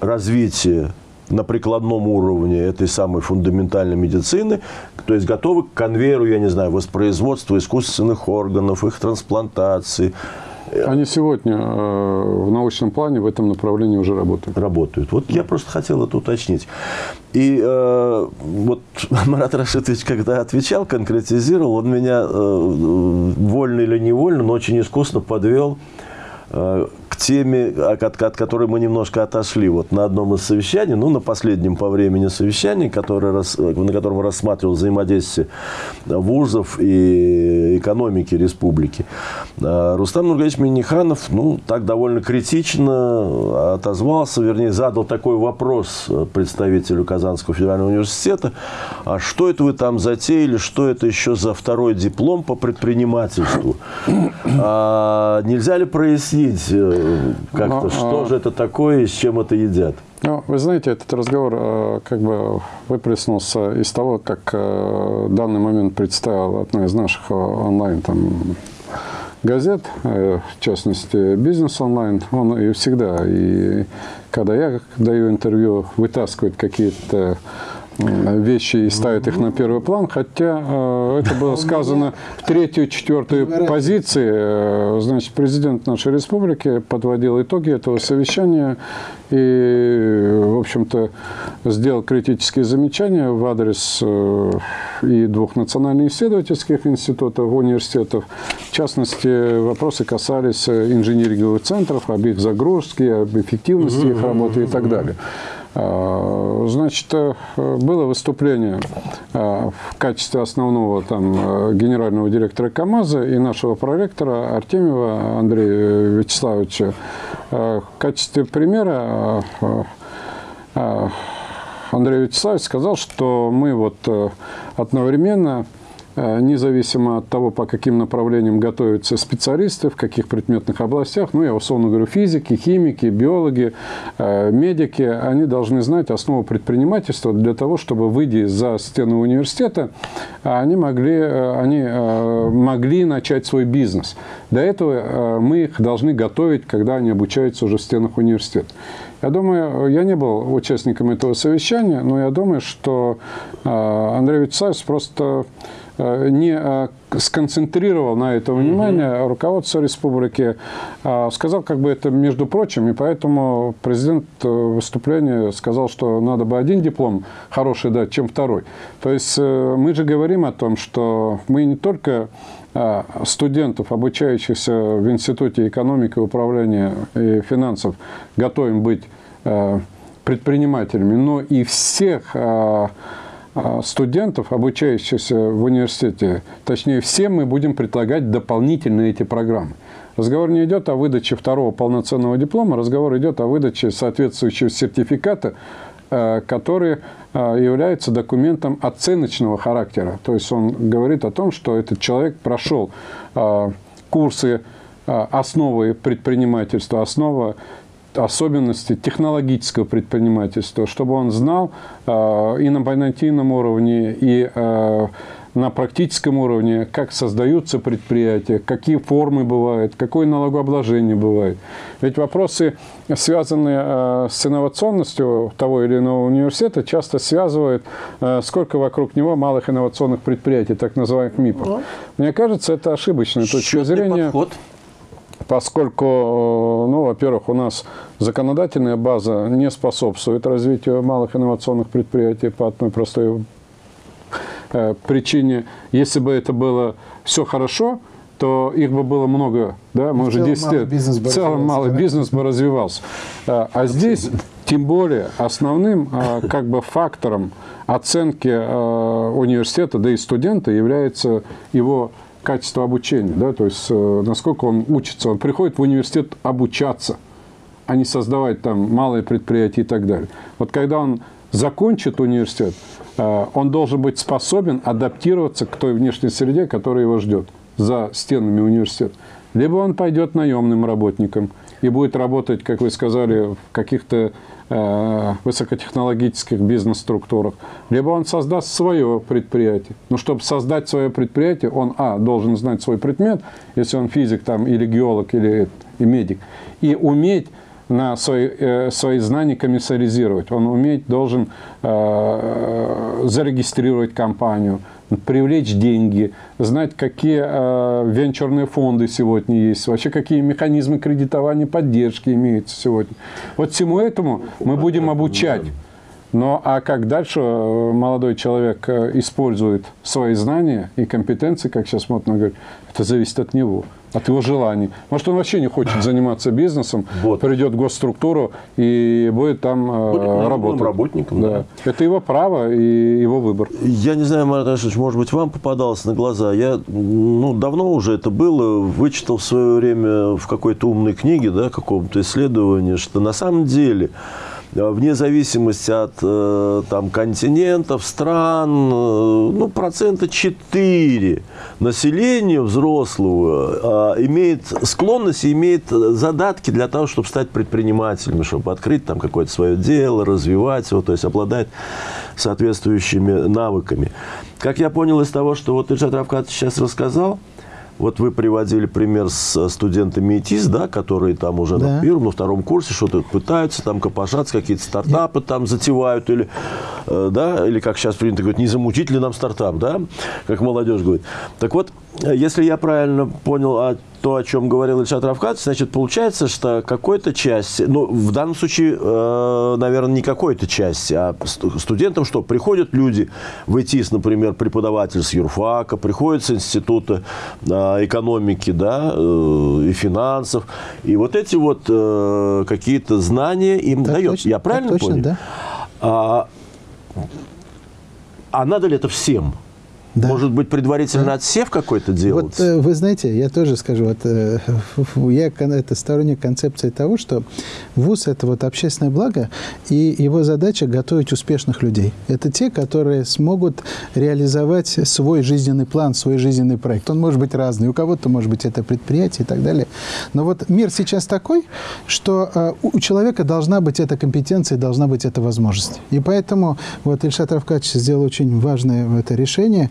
развития на прикладном уровне этой самой фундаментальной медицины, то есть готовы к конвейеру, я не знаю, воспроизводства искусственных органов, их трансплантации, Они сегодня э, в научном плане в этом направлении уже работают. работают. Вот я просто хотел это уточнить. И э, вот Марат Рашидович, когда отвечал, конкретизировал, он меня э, вольно или невольно, но очень искусно подвел э, к теме, от, от которой мы немножко отошли вот на одном из совещаний, ну, на последнем по времени совещании, которое, рас- на котором рассматривал взаимодействие вузов и экономики республики. Э, Рустам Нургалевич Миниханов, ну, так довольно критично отозвался, вернее, задал такой вопрос представителю Казанского федерального университета, а что это вы там затеяли, что это еще за второй диплом по предпринимательству? А нельзя ли прояснить э, как-то, Ну, что а- же это такое и с чем это едят? Ну, вы знаете, этот разговор э, как бы выплеснулся из того, как э, в данный момент представила одна из наших э, онлайн там, газет, э, в частности, «Бизнес онлайн». Он и всегда, и когда я даю интервью, вытаскивает какие-то вещи и ставит их на первый план, хотя э, это было сказано в третью, четвертую позиции. Э, Значит, президент нашей республики подводил итоги этого совещания и, в общем-то, сделал критические замечания в адрес э, и двух национально-исследовательских институтов, университетов. В частности, вопросы касались инжиниринговых центров, об их загрузке, об эффективности их работы и так далее. А, Значит, э, было выступление э, в качестве основного там, э, генерального директора КАМАЗа и нашего проректора Артемьева Андрея Вячеславовича. Э, В качестве примера Андрей Вячеславович сказал, что мы вот э, одновременно независимо от того, по каким направлениям готовятся специалисты, в каких предметных областях, ну, я условно говорю, физики, химики, биологи, э, медики, они должны знать основу предпринимательства для того, чтобы, выйдя за стены университета, они могли, э, они э, могли начать свой бизнес. До этого э, мы их должны готовить, когда они обучаются уже в стенах университета. Я думаю, я не был участником этого совещания, но я думаю, что э, Андрей Вячеславович просто э, не э, сконцентрировал на это внимание руководство республики, а сказал как бы это между прочим, и поэтому президент э, в выступлении сказал, что надо бы один диплом хороший дать, чем второй. То есть э, мы же говорим о том, что мы не только а, студентов, обучающихся в Институте экономики, управления и финансов, готовим быть предпринимателями, но и всех а, студентов, обучающихся в университете, точнее, всем мы будем предлагать дополнительно эти программы. Разговор не идет о выдаче второго полноценного диплома, разговор идет о выдаче соответствующего сертификата, э, который э, является документом оценочного характера. То есть он говорит о том, что этот человек прошел э, курсы основы предпринимательства, основа особенности технологического предпринимательства, чтобы он знал э, и на понятийном уровне, и э, на практическом уровне, как создаются предприятия, какие формы бывают, какое налогообложение бывает. Ведь вопросы, связанные э, с инновационностью того или иного университета, часто связывают, э, сколько вокруг него малых инновационных предприятий, так называемых МИПов. Мне кажется, это ошибочная точка зрения подход. Поскольку, э, ну, во-первых, у нас законодательная база не способствует развитию малых инновационных предприятий по одной простой э, причине. Если бы это было все хорошо, то их бы было много, да, мы В уже целом 10 малый лет. в целом малый бизнес бы развивался. А, а здесь, тем более, основным а, как бы фактором оценки а, университета, да и студента является его качество обучения, да, то есть э, насколько он учится. Он приходит в университет обучаться, а не создавать там малые предприятия и так далее. Вот когда он закончит университет, э, он должен быть способен адаптироваться к той внешней среде, которая его ждет за стенами университета. Либо он пойдет наемным работником и будет работать, как вы сказали, в каких-то высокотехнологических бизнес-структурах, либо он создаст свое предприятие. Но чтобы создать свое предприятие, он, а, должен знать свой предмет, если он физик там, или геолог, или и медик, и уметь на свои, э, свои знания комиссаризировать. Он уметь должен э, зарегистрировать компанию, привлечь деньги, знать, какие э, венчурные фонды сегодня есть, вообще какие механизмы кредитования, поддержки имеются сегодня. Вот всему этому мы будем обучать. Но а как дальше э, молодой человек э, использует свои знания и компетенции, как сейчас модно говорить, это зависит от него, от его желаний. Может, он вообще не хочет заниматься бизнесом, Вот. придет в госструктуру и будет там э, Будет работать. работником, да. Это его право и его выбор. Я не знаю, Марат Ашевич, может быть, вам попадалось на глаза. Я, ну, давно уже это было, вычитал в свое время в какой-то умной книге, да, каком-то исследовании, что на самом деле вне зависимости от э, там, континентов, стран, э, ну, процента 4 населения взрослого э, имеет склонность и имеет задатки для того, чтобы стать предпринимателями, чтобы открыть там какое-то свое дело, развивать его, то есть обладать соответствующими навыками. Как я понял из того, что вот Ильшат Равкатович сейчас рассказал, вот вы приводили пример с студентами ИТИС, да, которые там уже Да. на первом, на втором курсе что-то пытаются там копошаться, какие-то стартапы там затевают, или, э, да, или как сейчас принято говорить, не замутить ли нам стартап, да, как молодежь говорит. Так вот, э, если я правильно понял а, то, о чем говорил Ильшат Равкатович, значит, получается, что какой-то части, ну, в данном случае, э, наверное, не какой-то части, а сту- студентам что, приходят люди в ИТИС, например, преподаватель с юрфака, приходят с института э, экономики, да, э, и финансов, и вот эти вот э, какие-то знания им Так дает. точно, Я правильно точно, понял? да. А, а надо ли это всем? Да. Может быть, предварительно отсев какой-то делать? Вот э, вы знаете, я тоже скажу, вот, э, я это сторонник концепции того, что ВУЗ – это вот общественное благо, и его задача – готовить успешных людей. Это те, которые смогут реализовать свой жизненный план, свой жизненный проект. Он может быть разный, у кого-то, может быть, это предприятие и так далее. Но вот мир сейчас такой, что э, у у человека должна быть эта компетенция, должна быть эта возможность. И поэтому вот Ильшат Равкач сделал очень важное это решение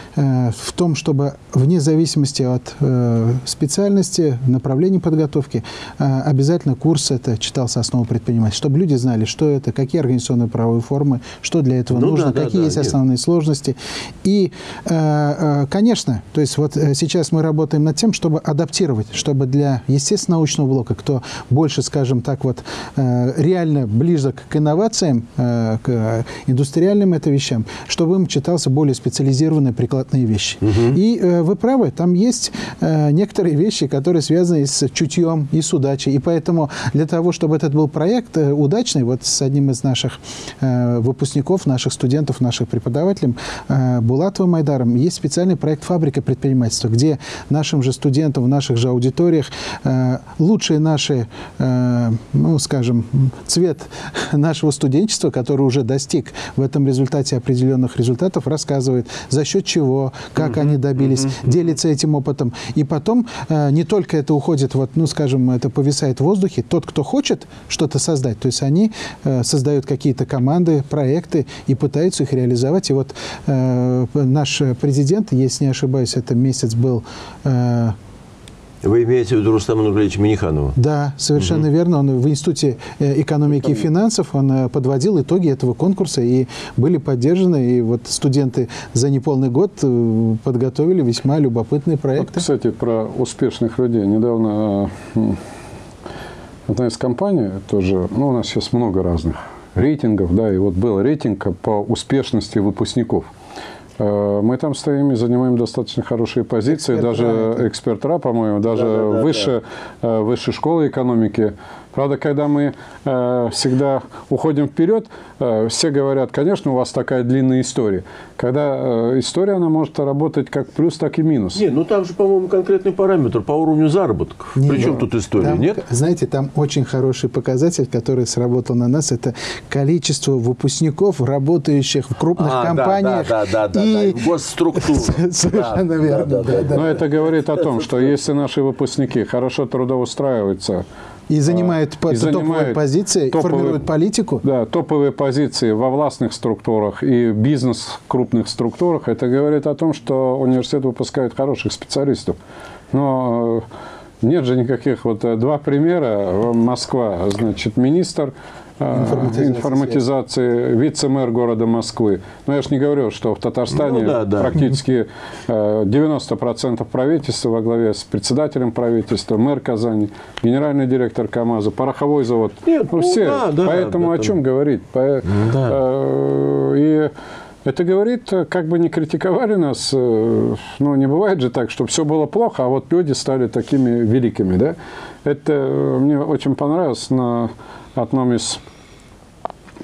в том, чтобы вне зависимости от э, специальности, направления подготовки, э, обязательно курс это читался «Основа предпринимательства», чтобы люди знали, что это, какие организационные правовые формы, что для этого Ну нужно, да, да, какие да, есть нет. основные сложности. И, э, э, конечно, то есть вот э, сейчас мы работаем над тем, чтобы адаптировать, чтобы для естественно-научного блока, кто больше, скажем так, вот э, реально близок к инновациям, э, к э, индустриальным это вещам, чтобы им читался более специализированные прикладные вещи. И э, вы правы, там есть э, некоторые вещи, которые связаны с чутьем и с удачей. И поэтому для того, чтобы этот был проект э, удачный, вот с одним из наших э, выпускников, наших студентов, наших преподавателей, э, Булатовым Майдаром, есть специальный проект «Фабрика предпринимательства», где нашим же студентам в наших же аудиториях э, лучшие наши, э, ну, скажем, цвет нашего студенчества, который уже достиг в этом результате определенных результатов, рассказывает, за счет чего, как они добились, делится этим опытом. И потом э, не только это уходит, вот, ну, скажем, это повисает в воздухе. Тот, кто хочет что-то создать, то есть они э, создают какие-то команды, проекты и пытаются их реализовать. И вот э, наш президент, если не ошибаюсь, это месяц был э, Вы имеете в виду Рустама Нурлевича Миниханова? Да, совершенно верно. Он в Институте э, экономики и финансов он э, подводил итоги этого конкурса и были поддержаны. И вот студенты за неполный год э, подготовили весьма любопытные Вот, проекты. кстати, про успешных людей. Недавно одна из компаний тоже, ну, у нас сейчас много разных рейтингов, да, и вот был рейтинг по успешности выпускников. Э, Мы там стоим и занимаем достаточно хорошие позиции. Эксперт даже РА. эксперт РА, по-моему, даже Да, да, да, выше, э, высшей школы экономики. Правда, когда мы э, всегда уходим вперед, э, все говорят, конечно, у вас такая длинная история. Когда э, история, она может работать как плюс, так и минус. Не, ну там же, по-моему, конкретный параметр по уровню заработков. Не, Причем ну, тут история, там, нет? Знаете, там очень хороший показатель, который сработал на нас, это количество выпускников, работающих в крупных А, да, компаниях. да, да, да, да, да, и в госструктуру. Совершенно Да, верно. да, да, да, да. Но это говорит о том, что если наши выпускники хорошо трудоустраиваются, И занимают по- и топовые позиции, топовые- формируют политику. да, топовые позиции во властных структурах и бизнес крупных структурах, это говорит о том, что университет выпускает хороших специалистов. Но э, нет же никаких вот э, два примера. Москва, значит, министр э, Информатизации. информатизации, вице-мэр города Москвы. Но я же не говорю, что в Татарстане Ну да, да. практически э, 90% правительства во главе с председателем правительства, мэр Казани, генеральный директор КАМАЗа, пороховой завод. Нет, ну все. да, да, Поэтому об о чем говорить? По- Да. э, И это говорит, э, как бы не критиковали нас, э, ну, не бывает же так, что все было плохо, а вот люди стали такими великими, да? Это э, мне очень понравилось на одном из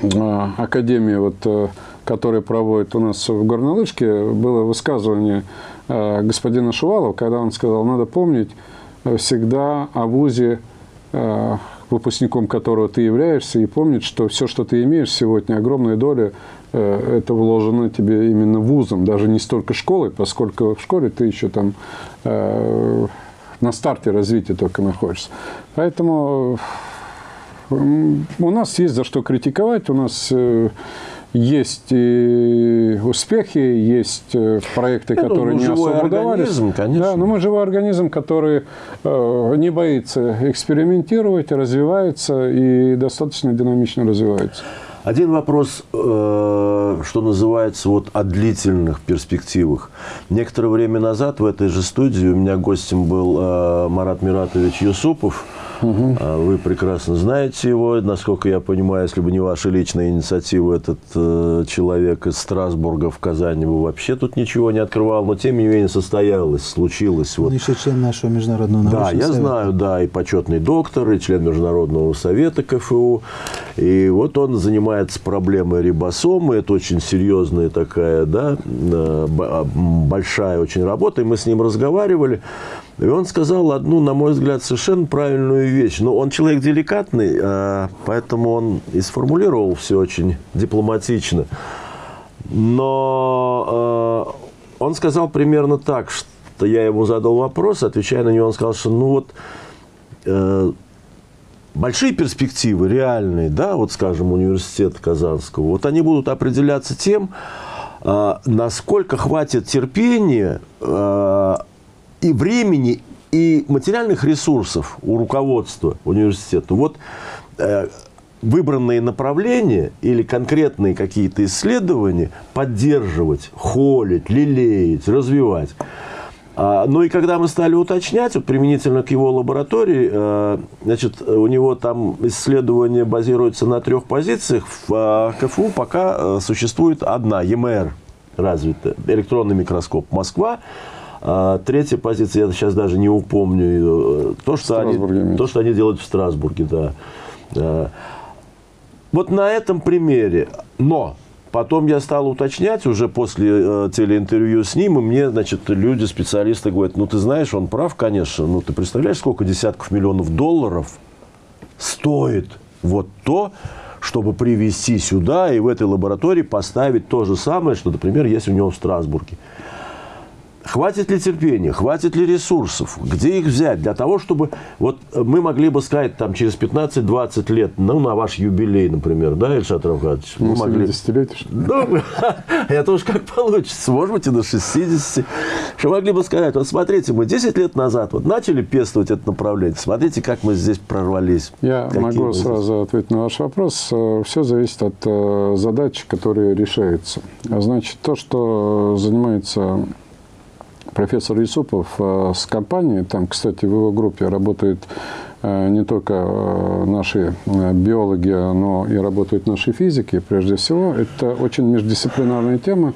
э, академий, вот, э, которые проводят у нас в Горнолыжке, было высказывание э, господина Шувалова, когда он сказал, надо помнить э, всегда о ВУЗе, э, выпускником которого ты являешься, и помнить, что все, что ты имеешь сегодня, огромная доля, это вложено тебе именно вузом, даже не столько школой, поскольку в школе ты еще там э, на старте развития только находишься. Поэтому У нас есть за что критиковать, у нас э, есть и успехи, есть э, проекты, ну, которые ну, не особо удавались. конечно. Да, но мы живой организм, который э, не боится экспериментировать, развивается и достаточно динамично развивается. Один вопрос, э, что называется, вот о длительных перспективах. Некоторое время назад в этой же студии у меня гостем был э, Марат Миратович Юсупов. А Вы прекрасно знаете его. Насколько я понимаю, если бы не ваша личная инициатива, этот э, человек из Страсбурга в Казани бы вообще тут ничего не открывал. Но, тем не менее, состоялось, случилось. Он Вот еще член нашего международного да, я совета. знаю, да, и почетный доктор, и член Международного совета КФУ. И вот он занимается проблемой рибосомы. Это очень серьезная такая, да, э, а, большая очень работа. И мы с ним разговаривали. И он сказал одну, на мой взгляд, совершенно правильную вещь. Но он человек деликатный, э, поэтому он и сформулировал все очень дипломатично. Но э, он сказал примерно так, что я ему задал вопрос, отвечая на него, он сказал, что ну вот э, большие перспективы, реальные, да, вот скажем, университета Казанского, вот они будут определяться тем, э, насколько хватит терпения э, и времени, и материальных ресурсов у руководства университета. Вот э, выбранные направления или конкретные какие-то исследования поддерживать, холить, лелеять, развивать. А, Ну и когда мы стали уточнять, вот применительно к его лаборатории, э, значит, у него там исследование базируется на трех позициях. В а, КФУ пока э, существует одна, ЕМР развита, электронный микроскоп Москва. А, Третья позиция, я сейчас даже не упомню, э, то, что, они, то, что они делают в Страсбурге, да. Вот на этом примере, но потом я стал уточнять уже после э, телеинтервью с ним, и мне, значит, люди, специалисты говорят, ну, ты знаешь, он прав, конечно, ну, ты представляешь, сколько десятков миллионов долларов стоит вот то, чтобы привезти сюда и в этой лаборатории поставить то же самое, что, например, есть у него в Страсбурге. Хватит ли терпения, хватит ли ресурсов, где их взять для того, чтобы вот мы могли бы сказать там через 15-20 лет, ну, на ваш юбилей, например, да, Ильшат Равкадович, мы Ну, могли... 70-летие, что ли? Ну, это уж как получится. Может быть, и до 60. Что могли бы сказать, вот смотрите, мы 10 лет назад вот начали пестовать это направление. Смотрите, как мы здесь прорвались. Я Какие могу здесь- сразу ответить на ваш вопрос. Все зависит от э, задач, которые решаются. А Значит, то, что занимается профессор Юсупов э, с компанией, там, кстати, в его группе работает э, не только э, наши биологи, но и работают наши физики, прежде всего. Это очень междисциплинарная тема.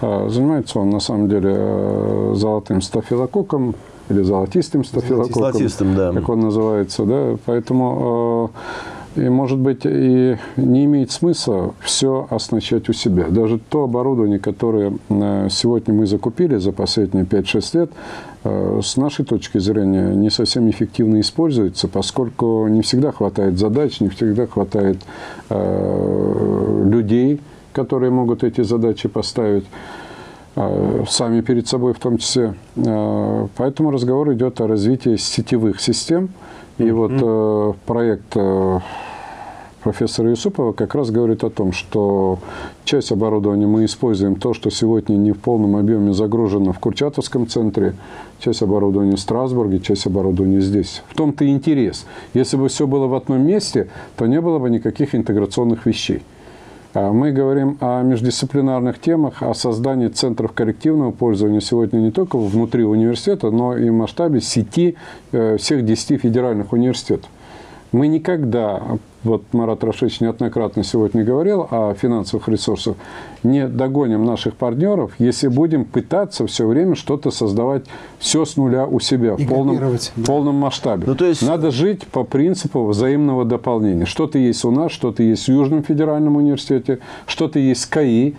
Занимается он, на самом деле, золотым стафилококком или золотистым стафилококком, Золотистым, да. как он называется. Да? Поэтому и, может быть, и не имеет смысла все оснащать у себя. Даже то оборудование, которое э, сегодня мы закупили за последние 5-6 лет, э, с нашей точки зрения не совсем эффективно используется, поскольку не всегда хватает задач, не всегда хватает э, людей, которые могут эти задачи поставить сами перед собой в том числе. Поэтому разговор идет о развитии сетевых систем. И вот э, проект э, профессора Юсупова как раз говорит о том, что часть оборудования мы используем то, что сегодня не в полном объеме загружено в Курчатовском центре, часть оборудования в Страсбурге, часть оборудования здесь. В том-то и интерес. Если бы все было в одном месте, то не было бы никаких интеграционных вещей. А Мы говорим о междисциплинарных темах, о создании центров коллективного пользования сегодня не только внутри университета, но и в масштабе сети э, всех 10 федеральных университетов. Мы никогда, вот Марат Рашевич неоднократно сегодня говорил о финансовых ресурсах, не догоним наших партнеров, если будем пытаться все время что-то создавать все с нуля у себя в полном, в полном масштабе. Ну, то есть- Надо жить по принципу взаимного дополнения. Что-то есть у нас, что-то есть в Южном федеральном университете, что-то есть в КАИ,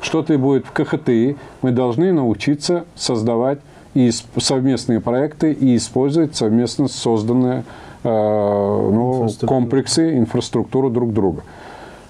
что-то будет в КХТИ. Мы должны научиться создавать и совместные проекты и использовать совместно созданные э, ну, Инфраструктуру. комплексы, инфраструктуру друг друга.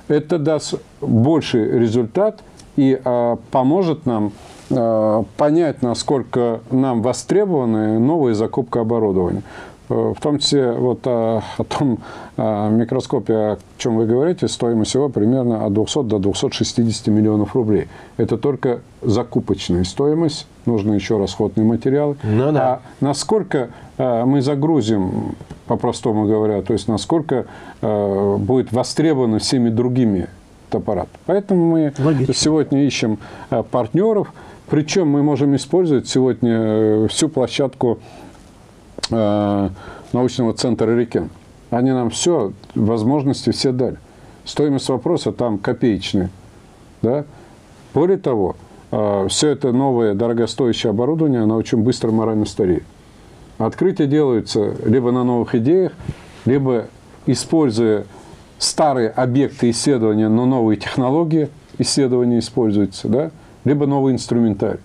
Это даст больший результат и э, поможет нам э, понять, насколько нам востребованы новые закупка оборудования. Э, В том числе вот о, о том э, микроскопе, о чем вы говорите, стоимость его примерно от 200 до 260 миллионов рублей. Это только закупочная стоимость, нужны еще расходные материалы. Ну да. А насколько э, мы загрузим, по-простому говоря, то есть насколько э, будет востребовано всеми другими аппарат. Поэтому мы Логично. сегодня ищем э, партнеров, причем мы можем использовать сегодня э, всю площадку э, научного центра Рикен. Они нам все, возможности все дали. Стоимость вопроса там копеечная. Да? Более того, все это новое дорогостоящее оборудование, оно очень быстро морально стареет. Открытия делаются либо на новых идеях, либо используя старые объекты исследования, но новые технологии исследования используются, да? либо новый инструментарий.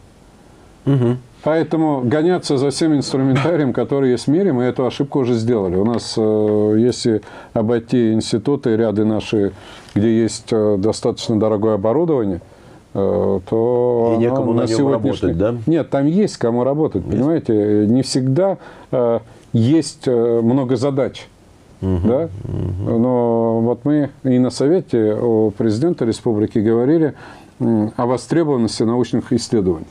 Поэтому гоняться за всем инструментарием, который есть в мире, мы эту ошибку уже сделали. У нас, э, если обойти институты, ряды наши, где есть э, достаточно дорогое оборудование, э, то И оно некому на нем работать, да? Нет, там есть кому работать, понимаете? Не всегда есть много задач. Да? Но вот мы и на совете у президента республики говорили о востребованности научных исследований.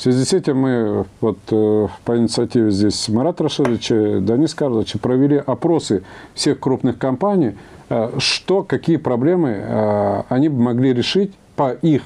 В связи с этим мы вот, э, по инициативе здесь Марата Рашидовича, Данис Карловича провели опросы всех крупных компаний, э, что, какие проблемы э, они бы могли решить по их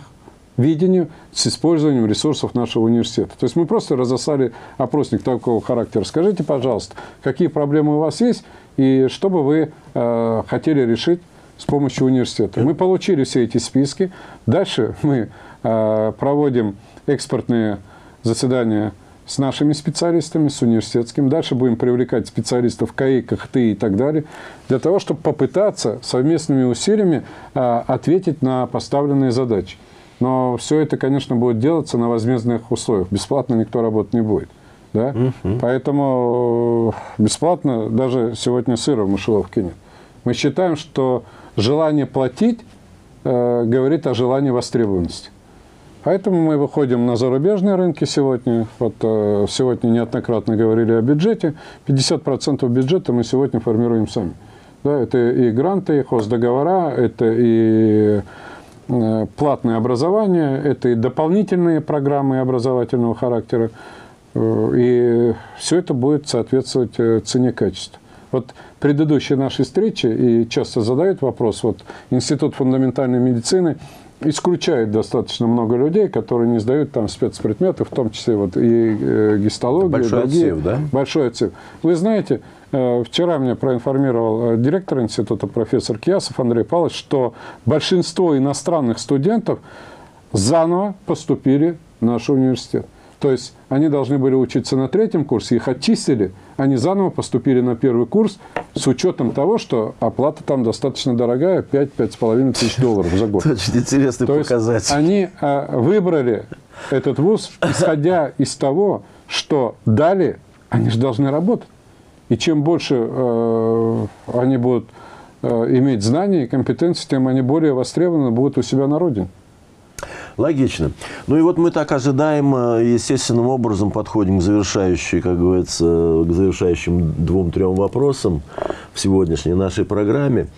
видению с использованием ресурсов нашего университета. То есть мы просто разослали опросник такого характера. Скажите, пожалуйста, какие проблемы у вас есть и что бы вы э, хотели решить с помощью университета. Мы получили все эти списки. Дальше мы э, проводим экспортные заседания с нашими специалистами, с университетским. Дальше будем привлекать специалистов КАИ, КХТИ и так далее, для того, чтобы попытаться совместными усилиями э, ответить на поставленные задачи. Но все это, конечно, будет делаться на возмездных условиях. Бесплатно никто работать не будет. Да? Поэтому э, бесплатно даже сегодня сыра в мышеловке нет. Мы считаем, что желание платить э, говорит о желании востребованности. Поэтому мы выходим на зарубежные рынки сегодня. Вот э, сегодня неоднократно говорили о бюджете. 50% бюджета мы сегодня формируем сами. Да, это и гранты, и хоздоговора, это и э, платное образование, это и дополнительные программы образовательного характера. Э, И все это будет соответствовать цене качества. Вот предыдущие наши встречи, и часто задают вопрос, вот Институт фундаментальной медицины исключает достаточно много людей, которые не сдают там спецпредметы, в том числе вот и э, гистологию. Большой другие. отсев, да? Большой отсев. Вы знаете, э, вчера меня проинформировал э, директор института профессор Киясов Андрей Павлович, что большинство иностранных студентов заново поступили в наш университет. То есть они должны были учиться на третьем курсе, их очистили, они заново поступили на первый курс с учетом того, что оплата там достаточно дорогая, 5-5,5 тысяч долларов за год. Очень интересный То есть показатель. они а, выбрали этот вуз, исходя из того, что далее они же должны работать. И чем больше э, они будут э, иметь знания и компетенции, тем они более востребованы будут у себя на родине. Логично. Ну и вот мы так ожидаемо, естественным образом подходим к завершающей, как говорится, к завершающим двум-трем вопросам в сегодняшней нашей программе.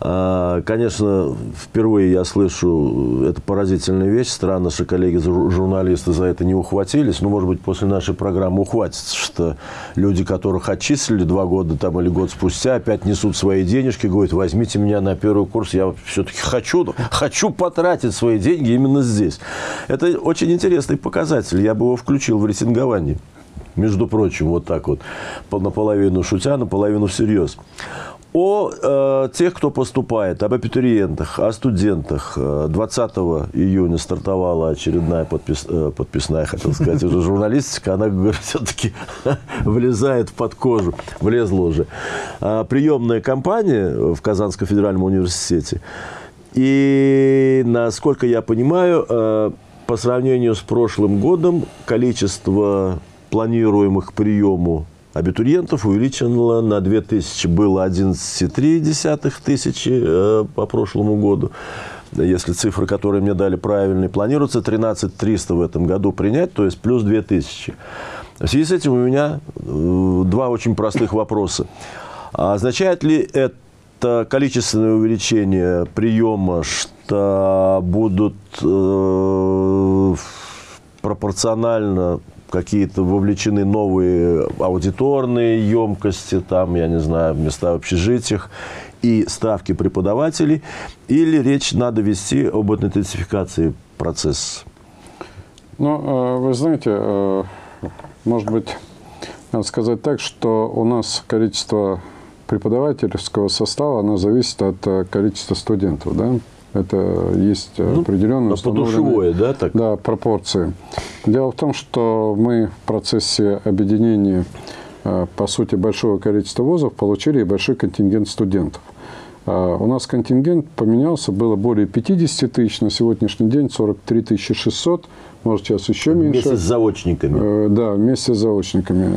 А, Конечно, впервые я слышу эту поразительную вещь. Странно, что коллеги-журналисты за это не ухватились. Ну, может быть, после нашей программы ухватятся, что люди, которых отчислили два года там, или год спустя, опять несут свои денежки, говорят, возьмите меня на первый курс, я все-таки хочу, хочу потратить свои деньги именно здесь. Это очень интересный показатель. Я бы его включил в рейтингование. Между прочим, вот так вот, наполовину шутя, наполовину всерьез о э, тех, кто поступает, об абитуриентах, о студентах. 20 июня стартовала очередная подпис, э, подписная, хотел сказать, уже журналистика. Она, все-таки влезает под кожу, влезла уже. Э, приемная кампания в Казанском федеральном университете. И, насколько я понимаю, э, по сравнению с прошлым годом количество планируемых приему абитуриентов увеличено на 2000. Было 11,3 тысячи э, по прошлому году. Если цифры, которые мне дали, правильные, планируется 13 300 в этом году принять, то есть плюс 2000. В связи с этим у меня э, два очень простых вопроса. А означает ли это количественное увеличение приема, что будут э, пропорционально какие-то вовлечены новые аудиторные емкости, там, я не знаю, места в общежитиях и ставки преподавателей, или речь надо вести об интенсификации процесса? Ну, э, вы знаете, э, может быть, надо сказать так, что у нас количество преподавательского состава, оно зависит от э, количества студентов, да? Это есть ну, определенные подушевое, да, так? Да, пропорции. Дело в том, что мы в процессе объединения, э, по сути, большого количества вузов получили и большой контингент студентов. Э, у нас контингент поменялся, было более 50 тысяч, на сегодняшний день 43 600, может сейчас еще меньше. Вместе с заочниками. Э, да, вместе с заочниками.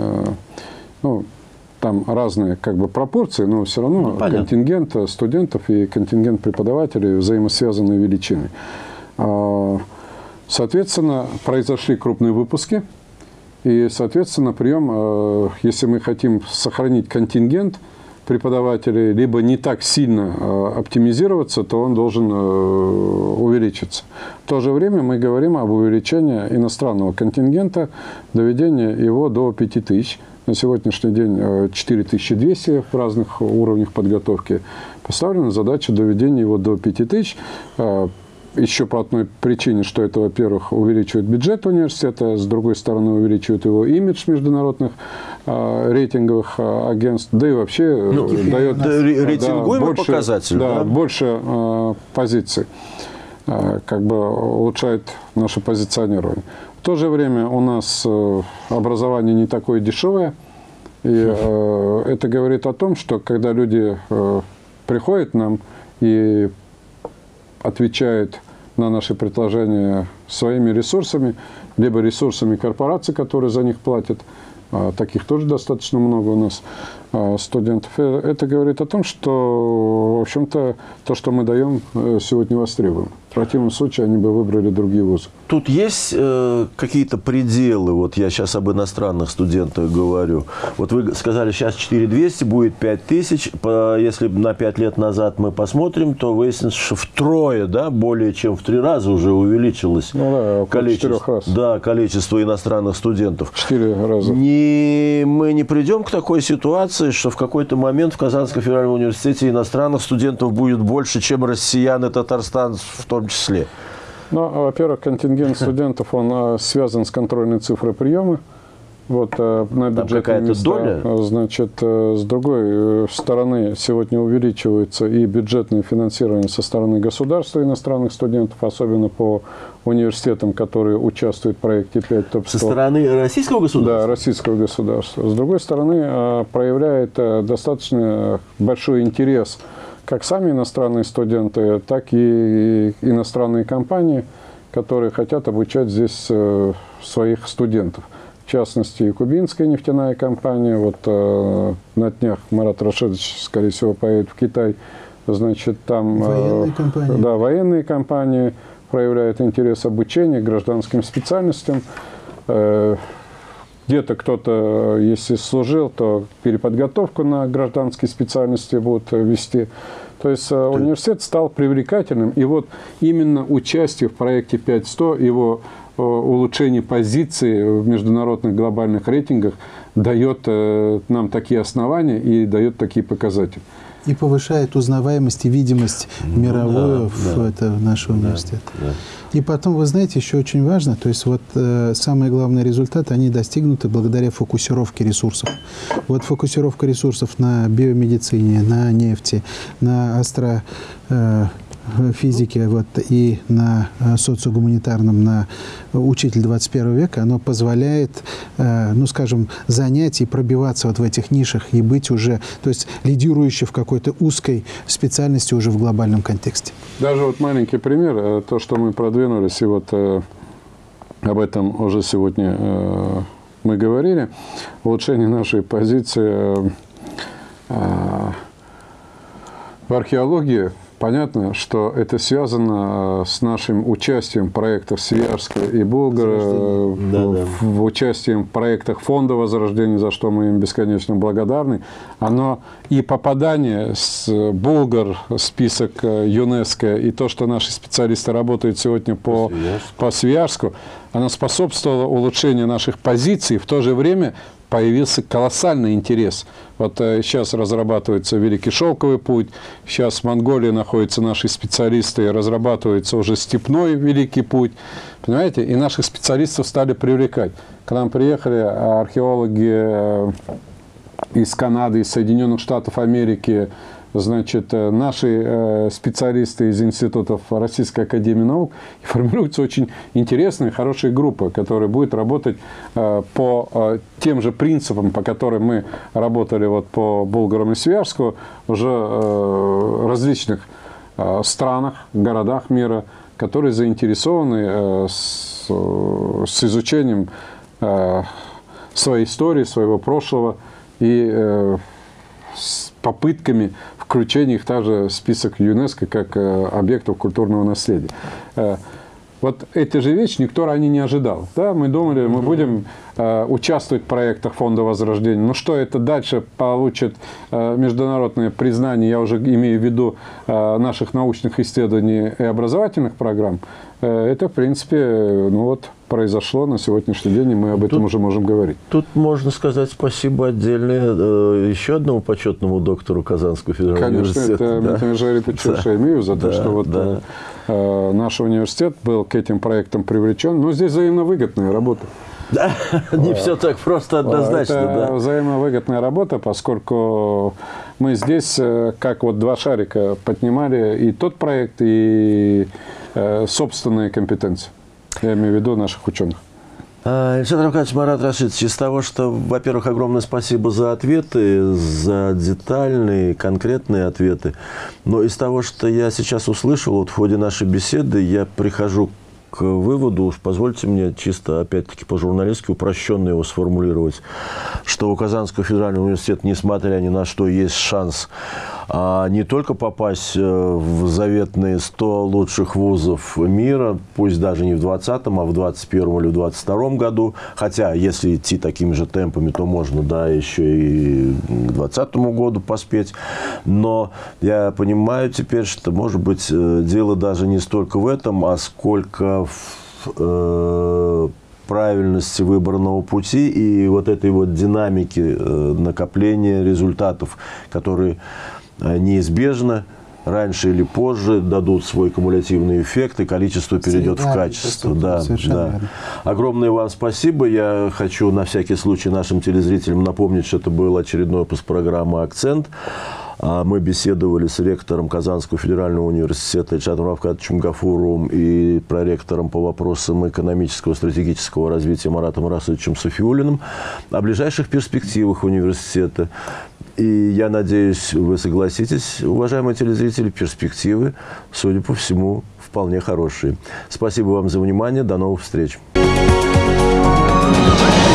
Ну, там разные как бы пропорции, но все равно ну, контингент студентов и контингент преподавателей взаимосвязанные величины. А, соответственно, произошли крупные выпуски, и, соответственно, прием, э, если мы хотим сохранить контингент преподавателей, либо не так сильно э, оптимизироваться, то он должен э, увеличиться. В то же время мы говорим об увеличении иностранного контингента, доведении его до 5000 на сегодняшний день 4200 э, в разных уровнях подготовки. Поставлена задача доведения его до 5000. Э, Еще по одной причине, что это, во-первых, увеличивает бюджет университета, с другой стороны, увеличивает его имидж международных э, рейтинговых агентств, да и вообще ну, дает да, рейтингуемый да, больше, показатель. Да, да? больше э, позиций, э, как бы улучшает наше позиционирование. В то же время у нас э, образование не такое дешевое. И э, это говорит о том, что когда люди э, приходят нам и отвечают на наши предложения своими ресурсами, либо ресурсами корпораций, которые за них платят, а таких тоже достаточно много у нас студентов. Это говорит о том, что, в общем-то, то, что мы даем, сегодня востребуем. В противном случае они бы выбрали другие вузы. Тут есть э, какие-то пределы, вот я сейчас об иностранных студентах говорю. Вот вы сказали, сейчас 4200, будет 5000. По, если на 5 лет назад мы посмотрим, то выяснится, что втрое, да, более чем в три раза уже увеличилось ну, да, количество, раз. да, количество иностранных студентов. Четыре раза. Не, мы не придем к такой ситуации, что в какой-то момент в Казанском федеральном университете иностранных студентов будет больше, чем россиян и татарстан в том числе. Ну, во-первых, контингент студентов, он э, связан с контрольной цифрой приема. Вот э, на бюджетные места, доля? Значит, э, с другой э, стороны, сегодня увеличивается и бюджетное финансирование со стороны государства иностранных студентов, особенно по университетам, которые участвуют в проекте 5 топ Со стороны российского государства? Да, российского государства. С другой стороны, проявляет достаточно большой интерес как сами иностранные студенты, так и иностранные компании, которые хотят обучать здесь своих студентов. В частности, и кубинская нефтяная компания. Вот э, на днях Марат Рашидович, скорее всего, поедет в Китай. Значит, там... э, Военные компании. Да, военные компании проявляют интерес обучения гражданским специальностям. Э, Где-то кто-то, э, если служил, то переподготовку на гражданские специальности будут э, вести. То есть э, университет стал привлекательным. И вот именно участие в проекте 5100, его э, улучшение позиции в международных глобальных рейтингах дает э, нам такие основания и дает такие показатели. И повышает узнаваемость и видимость мировую да, в да. это, нашего университета. да. И потом, вы знаете, еще очень важно, то есть вот э, самые главные результаты, они достигнуты благодаря фокусировке ресурсов. Вот фокусировка ресурсов на биомедицине, на нефти, на астро... э, вот, и на э, социогуманитарном, на учитель 21 века, оно позволяет, э, ну, скажем, занять и пробиваться вот в этих нишах и быть уже, то есть лидирующей в какой-то узкой специальности уже в глобальном контексте. Даже вот маленький пример, э, то, что мы продвинулись, и вот э, об этом уже сегодня э, мы говорили, улучшение нашей позиции э, э, в археологии. Понятно, что это связано э, с нашим участием в проектах Свиярска и Булгара, Да, в, да. в участием в проектах Фонда Возрождения, за что мы им бесконечно благодарны. Оно и попадание с э, Булгар, список э, ЮНЕСКО, и то, что наши специалисты работают сегодня по, Свияжску. по Свияжску, оно способствовало улучшению наших позиций. В то же время появился колоссальный интерес. Вот э, сейчас разрабатывается Великий Шелковый путь, сейчас в Монголии находятся наши специалисты, и разрабатывается уже Степной Великий путь. Понимаете? И наших специалистов стали привлекать. К нам приехали археологи э, из Канады, из Соединенных Штатов Америки, значит, э, наши э, специалисты из институтов Российской Академии Наук, и формируется очень интересная, хорошая группа, которая будет работать э, по тем же принципам, по которым мы работали вот по Булгарам и Свияжску, уже различных странах, городах мира, которые заинтересованы с, изучением своей истории, своего прошлого и с попытками включения их также в список ЮНЕСКО как э, объектов культурного наследия. Э, вот эти же вещи никто ранее не ожидал. Да, мы думали, мы будем э, участвовать в проектах Фонда Возрождения. Но что это дальше получит э, международное признание, я уже имею в виду э, наших научных исследований и образовательных программ, это, в принципе, э, ну вот, произошло на сегодняшний день, и мы об этом Тут- уже можем говорить. Тут можно сказать спасибо отдельное э, еще одному почетному доктору Казанского федерального Конечно, университета. это да. Митя Жарипович Шаймиев за то, Да, что вот да. э, наш университет был к этим проектам привлечен. Но здесь взаимовыгодная работа. Да, не все так просто однозначно, Это да. взаимовыгодная работа, поскольку мы здесь, э, как вот два шарика, поднимали и тот проект, и э, собственные компетенции. Я имею в виду наших ученых. А, Александр Аркадьевич Марат Рашидович, из того, что, во-первых, огромное спасибо за ответы, за детальные, конкретные ответы. Но из того, что я сейчас услышал вот в ходе нашей беседы, я прихожу к выводу, уж позвольте мне чисто, опять-таки, по-журналистски упрощенно его сформулировать, что у Казанского федерального университета, несмотря ни на что, есть шанс а, не только попасть э, в заветные 100 лучших вузов мира, пусть даже не в 20-м, а в 21-м или в 22-м году, хотя если идти такими же темпами, то можно, да, еще и к 20 году поспеть, но я понимаю теперь, что, может быть, э, дело даже не столько в этом, а сколько в э, правильности выбранного пути и вот этой вот динамики накопления результатов, которые неизбежно раньше или позже дадут свой кумулятивный эффект, и количество перейдет в Да, качество. это Да, да. верно. Огромное вам спасибо. Я хочу на всякий случай нашим телезрителям напомнить, что это был очередной выпуск программы «Акцент». А Мы беседовали с ректором Казанского федерального университета Ильшатом Равкатовичем Гафуровым и проректором по вопросам экономического стратегического развития Маратом Расовичем Софиулиным о ближайших перспективах университета. И я надеюсь, вы согласитесь, уважаемые телезрители, перспективы, судя по всему, вполне хорошие. Спасибо вам за внимание. До новых встреч. Thank